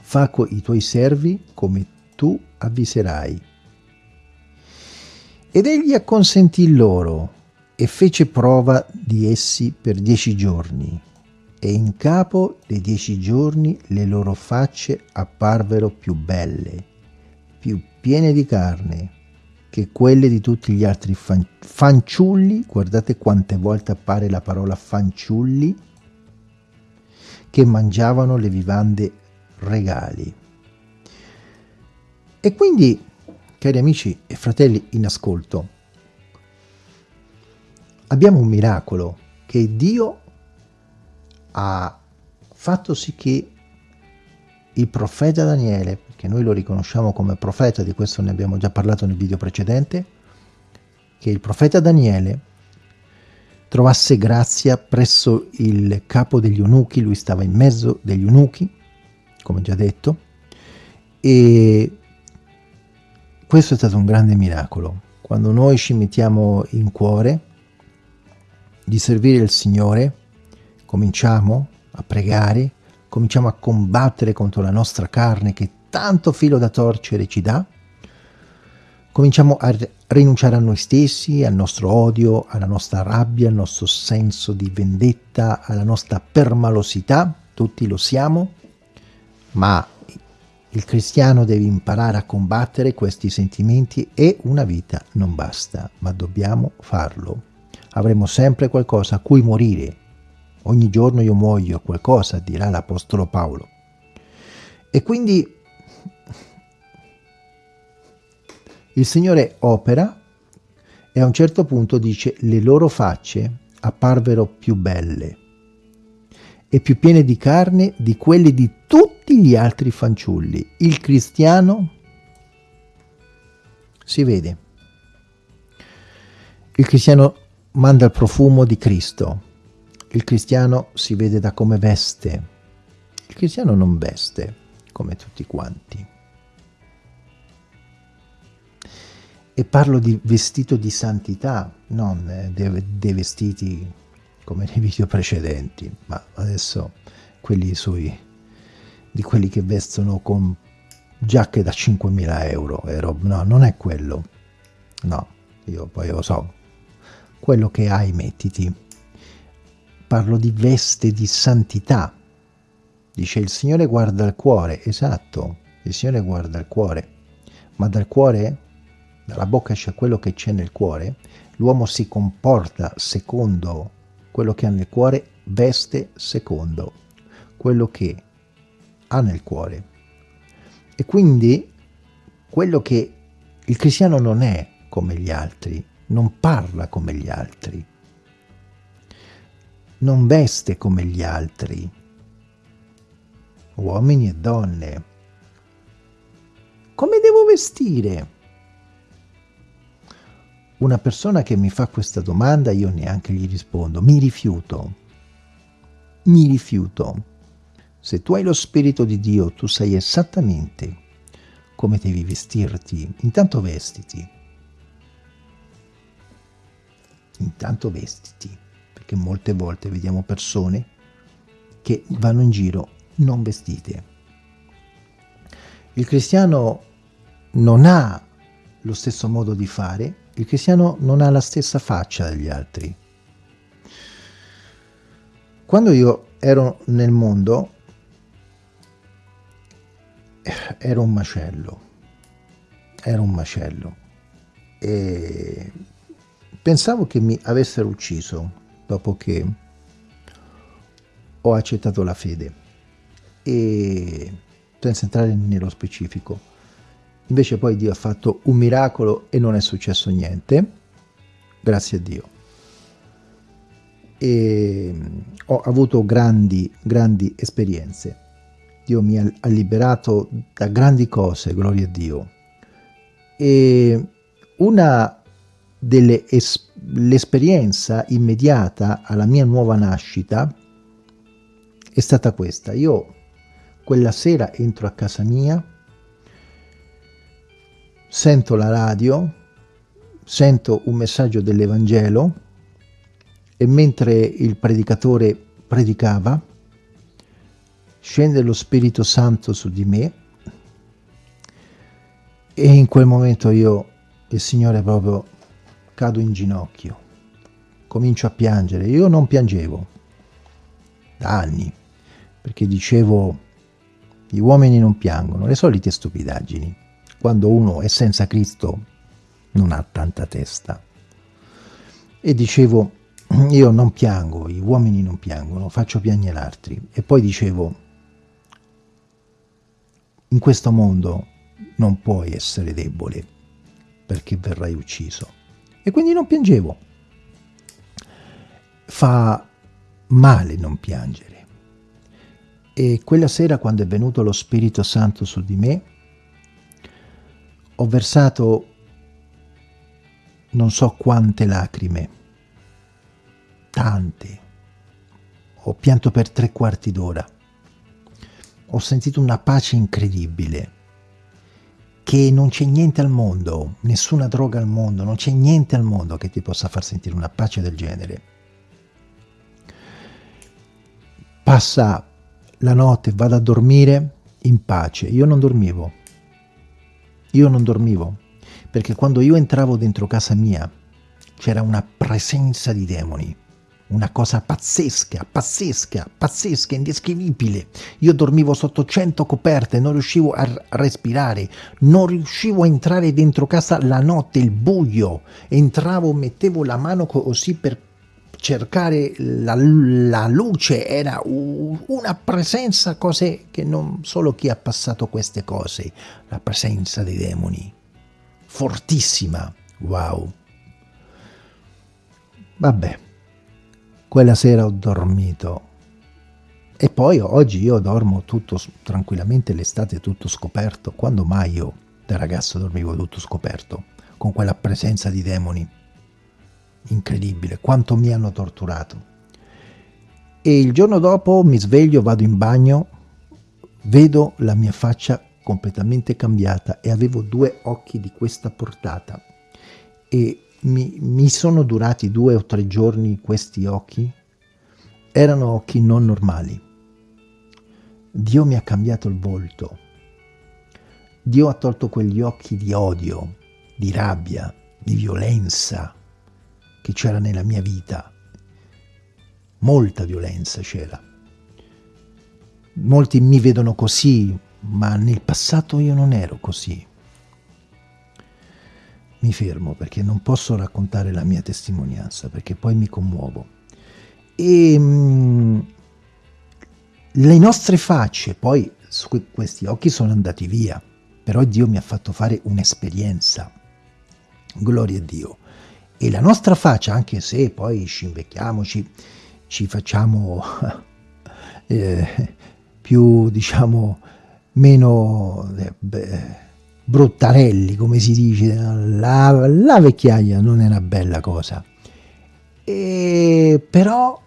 fa i tuoi servi come tu avviserai. Ed egli acconsentì loro e fece prova di essi per dieci giorni, e in capo dei dieci giorni le loro facce apparvero più belle, più piene di carne, che quelle di tutti gli altri fan fanciulli, guardate quante volte appare la parola fanciulli, che mangiavano le vivande regali. E quindi, cari amici e fratelli in ascolto, abbiamo un miracolo che Dio ha fatto sì che il profeta Daniele che noi lo riconosciamo come profeta, di questo ne abbiamo già parlato nel video precedente, che il profeta Daniele trovasse grazia presso il capo degli eunuchi, lui stava in mezzo degli eunuchi, come già detto, e questo è stato un grande miracolo. Quando noi ci mettiamo in cuore di servire il Signore, cominciamo a pregare, cominciamo a combattere contro la nostra carne che tanto filo da torcere ci dà, cominciamo a rinunciare a noi stessi, al nostro odio, alla nostra rabbia, al nostro senso di vendetta, alla nostra permalosità, tutti lo siamo, ma il cristiano deve imparare a combattere questi sentimenti e una vita non basta, ma dobbiamo farlo. Avremo sempre qualcosa a cui morire. Ogni giorno io muoio qualcosa, dirà l'Apostolo Paolo. E quindi Il Signore opera e a un certo punto dice le loro facce apparvero più belle e più piene di carne di quelle di tutti gli altri fanciulli. Il cristiano si vede. Il cristiano manda il profumo di Cristo. Il cristiano si vede da come veste. Il cristiano non veste come tutti quanti. e parlo di vestito di santità, non dei, vestiti come nei video precedenti, ma adesso quelli sui, di quelli che vestono con giacche da 5.000 euro, no, non è quello, no, io poi lo so, quello che hai mettiti, parlo di veste di santità, dice il Signore guarda il cuore, esatto, il Signore guarda il cuore, ma dal cuore, dalla bocca esce quello che c'è nel cuore, l'uomo si comporta secondo quello che ha nel cuore, veste secondo quello che ha nel cuore. E quindi quello che il cristiano non è come gli altri, non parla come gli altri, non veste come gli altri, uomini e donne. Come devo vestire? Una persona che mi fa questa domanda io neanche gli rispondo, mi rifiuto, mi rifiuto. Se tu hai lo Spirito di Dio, tu sai esattamente come devi vestirti. Intanto vestiti. Intanto vestiti, perché molte volte vediamo persone che vanno in giro non vestite. Il cristiano non ha lo stesso modo di fare, il cristiano non ha la stessa faccia degli altri. Quando io ero nel mondo, ero un macello, ero un macello e pensavo che mi avessero ucciso dopo che ho accettato la fede e senza entrare nello specifico. Invece poi Dio ha fatto un miracolo e non è successo niente, grazie a Dio. E ho avuto grandi, grandi esperienze. Dio mi ha liberato da grandi cose, gloria a Dio. E una delle l'esperienza immediata alla mia nuova nascita è stata questa. Io quella sera entro a casa mia, sento la radio, sento un messaggio dell'Evangelo e mentre il predicatore predicava, scende lo Spirito Santo su di me e in quel momento io, il Signore proprio, cado in ginocchio, comincio a piangere. Io non piangevo da anni, perché dicevo gli uomini non piangono, le solite stupidaggini. Quando uno è senza Cristo non ha tanta testa. E dicevo, [clears throat] io non piango, gli uomini non piangono, faccio piangere altri. E poi dicevo, in questo mondo non puoi essere debole perché verrai ucciso. E quindi non piangevo. Fa male non piangere. E quella sera, quando è venuto lo Spirito Santo su di me, ho versato non so quante lacrime, tante. Ho pianto per tre quarti d'ora. Ho sentito una pace incredibile, che non c'è niente al mondo, nessuna droga al mondo, non c'è niente al mondo che ti possa far sentire una pace del genere. Passa la notte vado a dormire in pace. Io non dormivo. Io non dormivo. Perché quando io entravo dentro casa mia c'era una presenza di demoni. Una cosa pazzesca, pazzesca, pazzesca, indescrivibile. Io dormivo sotto cento coperte, non riuscivo a respirare, non riuscivo a entrare dentro casa la notte, il buio. Entravo, mettevo la mano così per cercare la, la, luce era una presenza, cose che non solo chi ha passato queste cose, la presenza dei demoni, fortissima, wow. Vabbè, quella sera ho dormito. E poi oggi io dormo tutto tranquillamente l'estate tutto scoperto, quando mai io da ragazzo dormivo tutto scoperto, con quella presenza di demoni incredibile, quanto mi hanno torturato. E il giorno dopo mi sveglio, vado in bagno, vedo la mia faccia completamente cambiata e avevo due occhi di questa portata. E mi, mi sono durati due o tre giorni questi occhi. Erano occhi non normali. Dio mi ha cambiato il volto. Dio ha tolto quegli occhi di odio, di rabbia, di violenza, che c'era nella mia vita. Molta violenza c'era. Molti mi vedono così, ma nel passato io non ero così. mi fermo perché non posso raccontare la mia testimonianza perché poi mi commuovo. E mh, mm, le nostre facce, poi questi occhi sono andati via, però Dio mi ha fatto fare un'esperienza. Gloria a Dio. E la nostra faccia, anche se poi ci invecchiamo, ci, ci facciamo [laughs] eh, più, diciamo, meno eh, beh, bruttarelli, come si dice, la, la, vecchiaia non è una bella cosa. E, però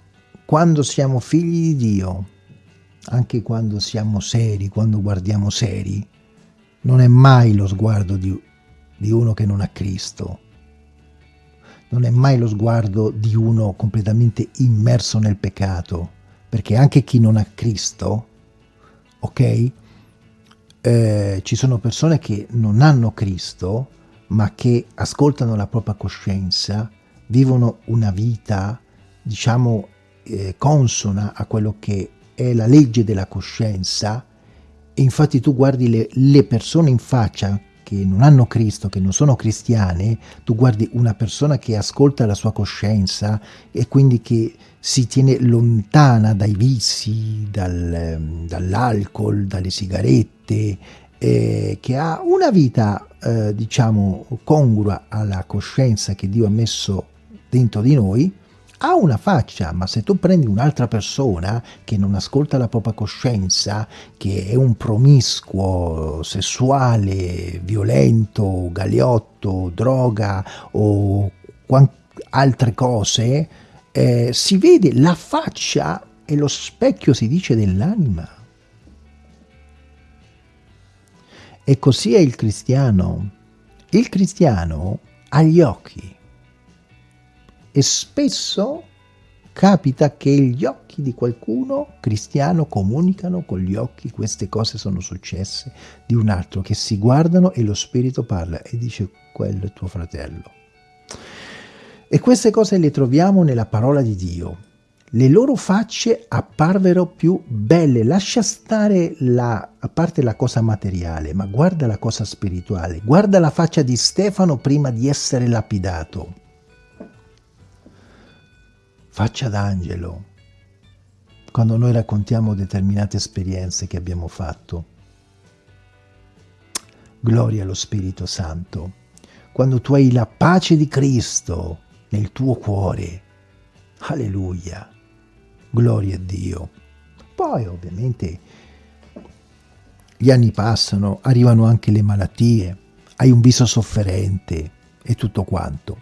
quando siamo figli di Dio, anche quando siamo seri, quando guardiamo seri, non è mai lo sguardo di, di uno che non ha Cristo, non è mai lo sguardo di uno completamente immerso nel peccato, perché anche chi non ha Cristo, ok? Eh, ci sono persone che non hanno Cristo, ma che ascoltano la propria coscienza, vivono una vita, diciamo, eh, consona a quello che è la legge della coscienza, e infatti tu guardi le, le persone in faccia che non hanno Cristo, che non sono cristiane, tu guardi una persona che ascolta la sua coscienza e quindi che si tiene lontana dai vizi, dal, dall'alcol, dalle sigarette, eh, che ha una vita, eh, diciamo, congrua alla coscienza che Dio ha messo dentro di noi, ha una faccia, ma se tu prendi un'altra persona che non ascolta la propria coscienza, che è un promiscuo, sessuale, violento, galeotto, droga o altre cose, eh, si vede la faccia e lo specchio si dice dell'anima. E così è il cristiano. Il cristiano ha gli occhi e spesso capita che gli occhi di qualcuno cristiano comunicano con gli occhi, queste cose sono successe, di un altro, che si guardano e lo spirito parla e dice quello è tuo fratello. E queste cose le troviamo nella parola di Dio. Le loro facce apparvero più belle, lascia stare la, a parte la cosa materiale, ma guarda la cosa spirituale, guarda la faccia di Stefano prima di essere lapidato faccia d'angelo, quando noi raccontiamo determinate esperienze che abbiamo fatto. Gloria allo Spirito Santo. Quando tu hai la pace di Cristo nel tuo cuore. Alleluia. Gloria a Dio. Poi ovviamente gli anni passano, arrivano anche le malattie, hai un viso sofferente e tutto quanto.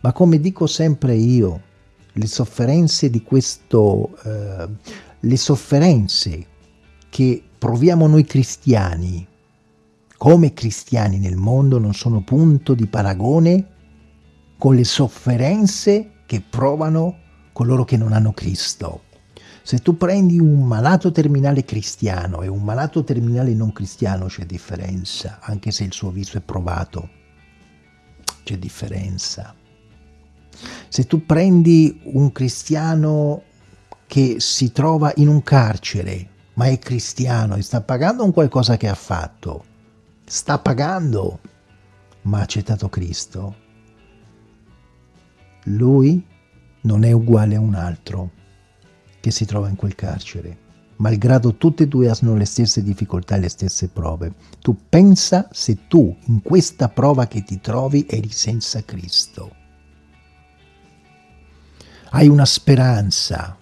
Ma come dico sempre io, le sofferenze di questo, eh, le sofferenze che proviamo noi cristiani, come cristiani nel mondo, non sono punto di paragone con le sofferenze che provano coloro che non hanno Cristo. Se tu prendi un malato terminale cristiano e un malato terminale non cristiano c'è differenza, anche se il suo viso è provato, c'è differenza. Se tu prendi un cristiano che si trova in un carcere, ma è cristiano e sta pagando un qualcosa che ha fatto, sta pagando, ma ha accettato Cristo, lui non è uguale a un altro che si trova in quel carcere malgrado tutte e due hanno le stesse difficoltà e le stesse prove. Tu pensa se tu in questa prova che ti trovi eri senza Cristo hai una speranza,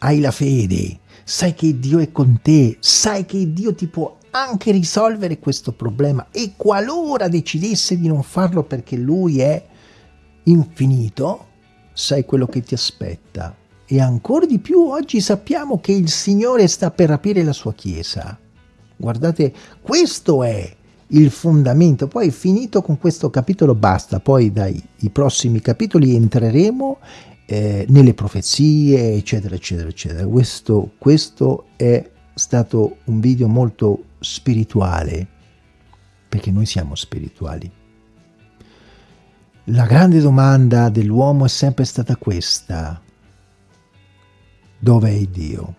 hai la fede, sai che Dio è con te, sai che Dio ti può anche risolvere questo problema e qualora decidesse di non farlo perché Lui è infinito, sai quello che ti aspetta. E ancora di più oggi sappiamo che il Signore sta per aprire la sua Chiesa. Guardate, questo è il fondamento. Poi finito con questo capitolo basta, poi dai prossimi capitoli entreremo eh, nelle profezie, eccetera, eccetera, eccetera. Questo, questo è stato un video molto spirituale, perché noi siamo spirituali. La grande domanda dell'uomo è sempre stata questa. Dove è Dio?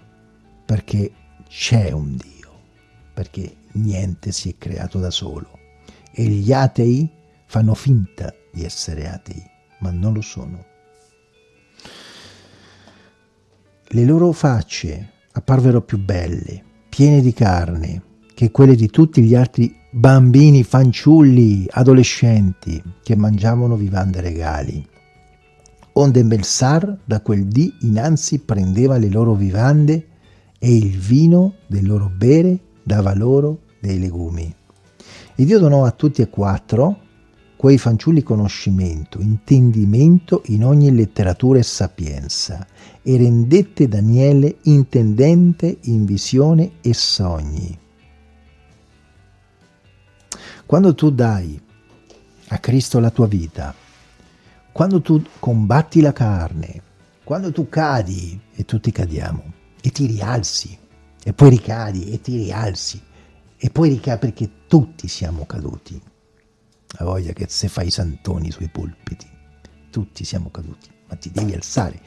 Perché c'è un Dio, perché niente si è creato da solo. E gli atei fanno finta di essere atei, ma non lo sono. Le loro facce apparvero più belle, piene di carne, che quelle di tutti gli altri bambini, fanciulli, adolescenti che mangiavano vivande regali. Onde Melsar da quel dì innanzi prendeva le loro vivande e il vino del loro bere dava loro dei legumi. E Dio donò a tutti e quattro quei fanciulli conoscimento, intendimento in ogni letteratura e sapienza, e rendette Daniele intendente in visione e sogni. Quando tu dai a Cristo la tua vita, quando tu combatti la carne, quando tu cadi, e tutti cadiamo, e ti rialzi, e poi ricadi, e ti rialzi, e poi ricadi perché tutti siamo caduti. La voglia che se fai i santoni sui pulpiti, tutti siamo caduti, ma ti devi alzare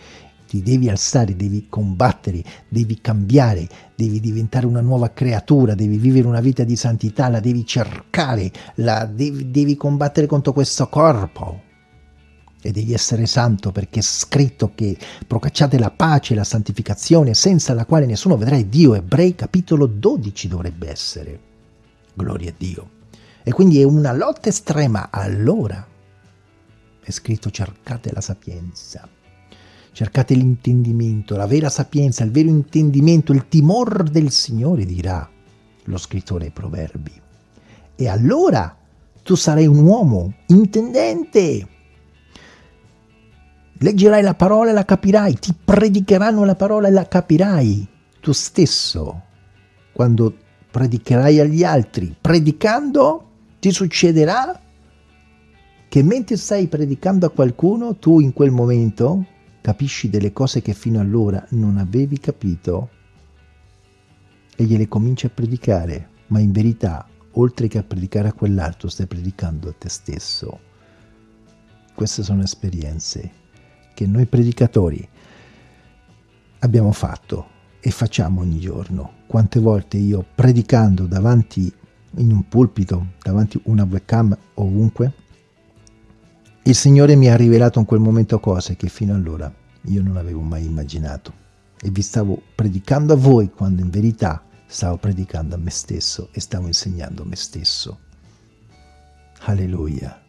ti devi alzare, devi combattere, devi cambiare, devi diventare una nuova creatura, devi vivere una vita di santità, la devi cercare, la devi, devi combattere contro questo corpo e devi essere santo perché è scritto che procacciate la pace e la santificazione senza la quale nessuno vedrà Dio. Ebrei capitolo 12 dovrebbe essere. Gloria a Dio. E quindi è una lotta estrema. Allora è scritto cercate la sapienza cercate l'intendimento, la vera sapienza, il vero intendimento, il timor del Signore, dirà lo scrittore ai proverbi. E allora tu sarai un uomo intendente. Leggerai la parola e la capirai, ti predicheranno la parola e la capirai tu stesso. Quando predicherai agli altri, predicando, ti succederà che mentre stai predicando a qualcuno, tu in quel momento capisci delle cose che fino allora non avevi capito e gliele cominci a predicare, ma in verità, oltre che a predicare a quell'altro, stai predicando a te stesso. Queste sono esperienze che noi predicatori abbiamo fatto e facciamo ogni giorno. Quante volte io predicando davanti in un pulpito, davanti a una webcam ovunque, il Signore mi ha rivelato in quel momento cose che fino allora io non avevo mai immaginato. E vi stavo predicando a voi quando in verità stavo predicando a me stesso e stavo insegnando a me stesso. Alleluia.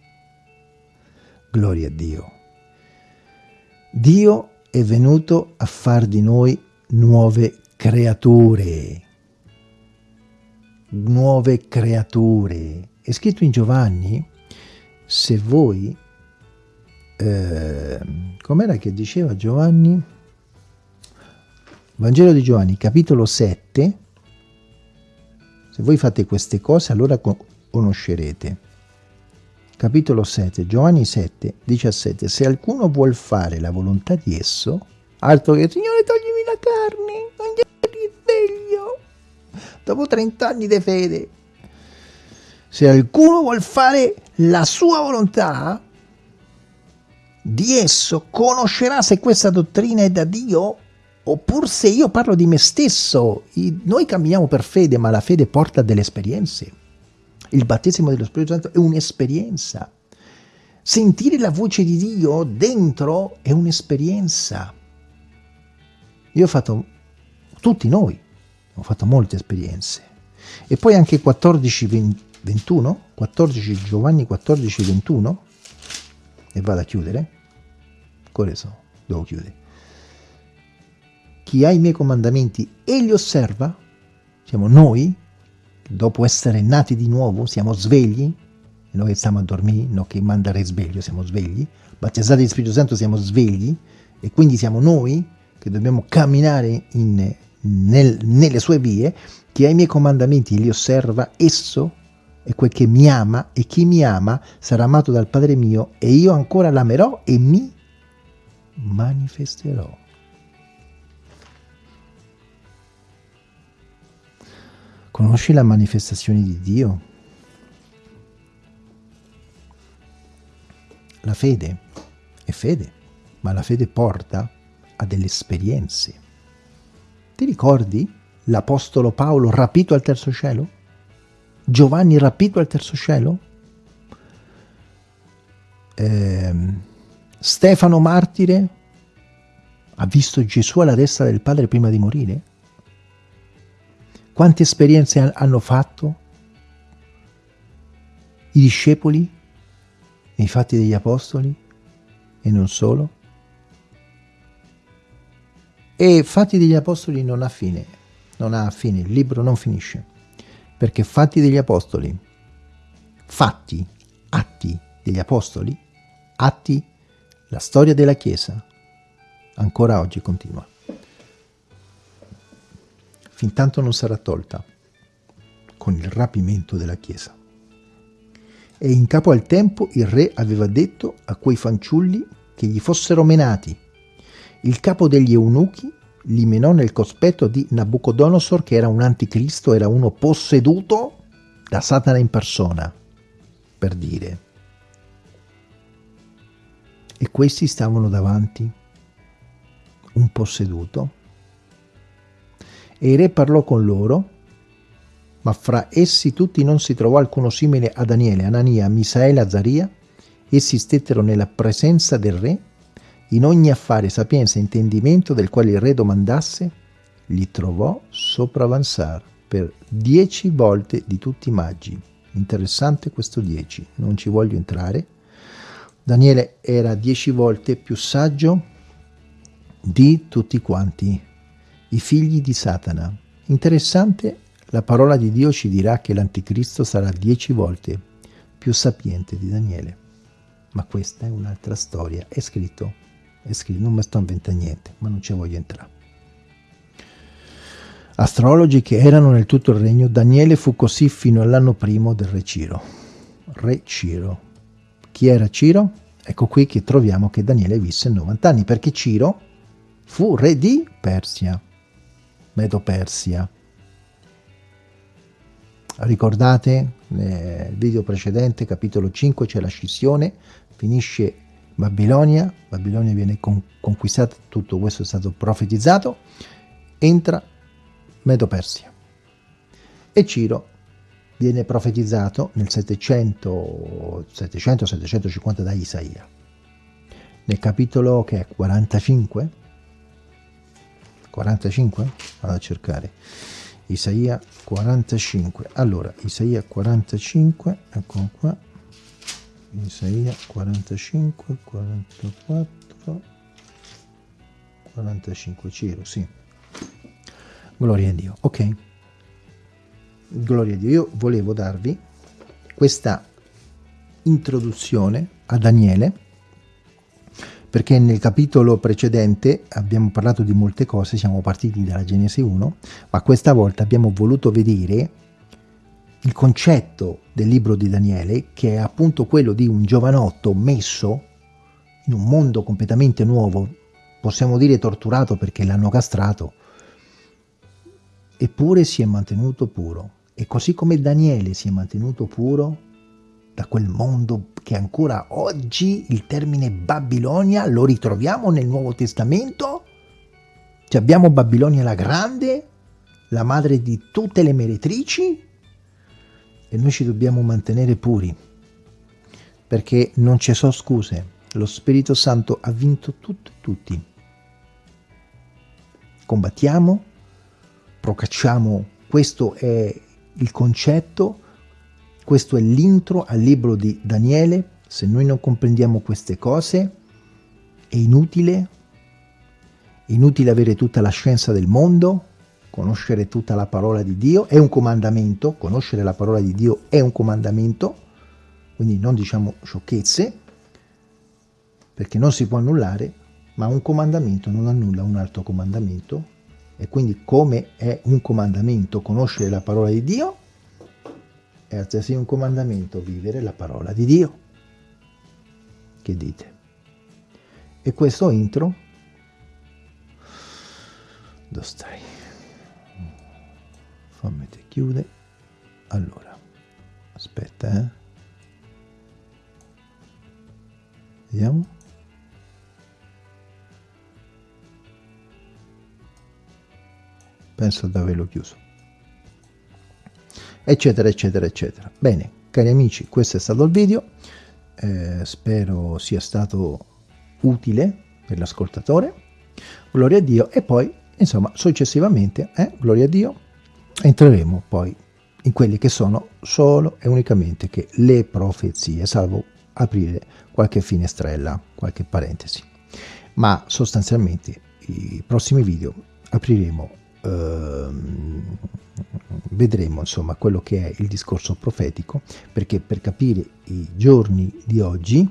Gloria a Dio. Dio è venuto a far di noi nuove creature. Nuove creature. È scritto in Giovanni, se voi eh, com'era che diceva Giovanni? Vangelo di Giovanni, capitolo 7. Se voi fate queste cose, allora conoscerete. Capitolo 7, Giovanni 7, 17. Se qualcuno vuol fare la volontà di esso, altro che Signore toglimi la carne, non gli risveglio. Dopo 30 anni di fede. Se qualcuno vuol fare la sua volontà, di esso conoscerà se questa dottrina è da Dio oppure se io parlo di me stesso. Noi camminiamo per fede, ma la fede porta delle esperienze. Il battesimo dello Spirito Santo è un'esperienza. Sentire la voce di Dio dentro è un'esperienza. Io ho fatto, tutti noi, ho fatto molte esperienze. E poi anche 14, 21, 14 Giovanni 14, 21, e vado a chiudere, questo devo chiudere. Chi ha i miei comandamenti e li osserva, siamo noi, dopo essere nati di nuovo, siamo svegli, noi che stiamo a dormire, non che manda il risveglio, siamo svegli, battezzati di Spirito Santo siamo svegli, e quindi siamo noi che dobbiamo camminare in, nel, nelle sue vie, chi ha i miei comandamenti li osserva, esso è quel che mi ama e chi mi ama sarà amato dal Padre mio e io ancora l'amerò e mi manifesterò. Conosci la manifestazione di Dio? La fede è fede, ma la fede porta a delle esperienze. Ti ricordi l'Apostolo Paolo rapito al terzo cielo? Giovanni rapito al terzo cielo? eh, Stefano martire ha visto Gesù alla destra del Padre prima di morire? Quante esperienze hanno fatto i discepoli nei fatti degli apostoli e non solo? E Fatti degli Apostoli non ha fine, non ha fine, il libro non finisce, perché Fatti degli Apostoli, fatti, atti degli Apostoli, atti, la storia della Chiesa, ancora oggi continua. Fintanto non sarà tolta con il rapimento della Chiesa. E in capo al tempo il re aveva detto a quei fanciulli che gli fossero menati. Il capo degli eunuchi li menò nel cospetto di Nabucodonosor che era un anticristo, era uno posseduto da Satana in persona, per dire. E questi stavano davanti un posseduto. E il re parlò con loro, ma fra essi tutti non si trovò alcuno simile a Daniele, Anania, Misaele, Azaria. Essi stettero nella presenza del re, in ogni affare sapienza e intendimento del quale il re domandasse, li trovò sopravanzare per dieci volte di tutti i maggi. Interessante questo dieci, non ci voglio entrare. Daniele era dieci volte più saggio di tutti quanti i figli di Satana. Interessante, la parola di Dio ci dirà che l'anticristo sarà dieci volte più sapiente di Daniele. Ma questa è un'altra storia, è scritto, è scritto, non mi sto inventando niente, ma non ci voglio entrare. Astrologi che erano nel tutto il regno, Daniele fu così fino all'anno primo del re Ciro. Re Ciro. Chi era Ciro? Ecco qui che troviamo che Daniele visse 90 anni, perché Ciro fu re di Persia, Medo-Persia. Ricordate nel video precedente, capitolo 5, c'è la scissione, finisce Babilonia, Babilonia viene con conquistata, tutto questo è stato profetizzato, entra Medo-Persia. E Ciro viene profetizzato nel 700-750 da Isaia. Nel capitolo che è 45, 45? Vado a cercare. Isaia 45. Allora, Isaia 45, ecco qua. Isaia 45, 44, 45, Ciro, sì. Gloria a Dio. Ok. Gloria a Dio. Io volevo darvi questa introduzione a Daniele perché nel capitolo precedente abbiamo parlato di molte cose, siamo partiti dalla Genesi 1, ma questa volta abbiamo voluto vedere il concetto del libro di Daniele, che è appunto quello di un giovanotto messo in un mondo completamente nuovo, possiamo dire torturato perché l'hanno castrato, eppure si è mantenuto puro. E così come Daniele si è mantenuto puro, da quel mondo che ancora oggi il termine Babilonia lo ritroviamo nel Nuovo Testamento? Cioè abbiamo Babilonia la Grande, la madre di tutte le meretrici, e noi ci dobbiamo mantenere puri, perché non ci sono scuse. Lo Spirito Santo ha vinto tutto e tutti. Combattiamo, procacciamo, questo è il concetto questo è l'intro al libro di Daniele. Se noi non comprendiamo queste cose, è inutile, è inutile avere tutta la scienza del mondo, conoscere tutta la parola di Dio, è un comandamento, conoscere la parola di Dio è un comandamento, quindi non diciamo sciocchezze, perché non si può annullare, ma un comandamento non annulla un altro comandamento, e quindi come è un comandamento conoscere la parola di Dio, è altresì un comandamento vivere la parola di Dio. Che dite? E questo intro, dove stai? Fammi te chiude. Allora, aspetta, eh. Vediamo. Penso di averlo chiuso eccetera eccetera eccetera bene cari amici questo è stato il video eh, spero sia stato utile per l'ascoltatore, gloria a Dio, e poi insomma successivamente, eh, gloria a Dio, entreremo poi in quelli che sono solo e unicamente che le profezie, salvo aprire qualche finestrella, qualche parentesi. Ma sostanzialmente i prossimi video apriremo, ehm, vedremo insomma quello che è il discorso profetico, perché per capire i giorni di oggi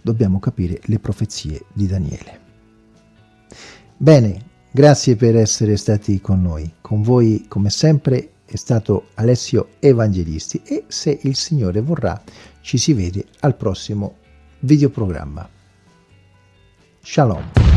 dobbiamo capire le profezie di Daniele. Bene, grazie per essere stati con noi. Con voi, come sempre, è stato Alessio Evangelisti e se il Signore vorrà ci si vede al prossimo videoprogramma. Shalom.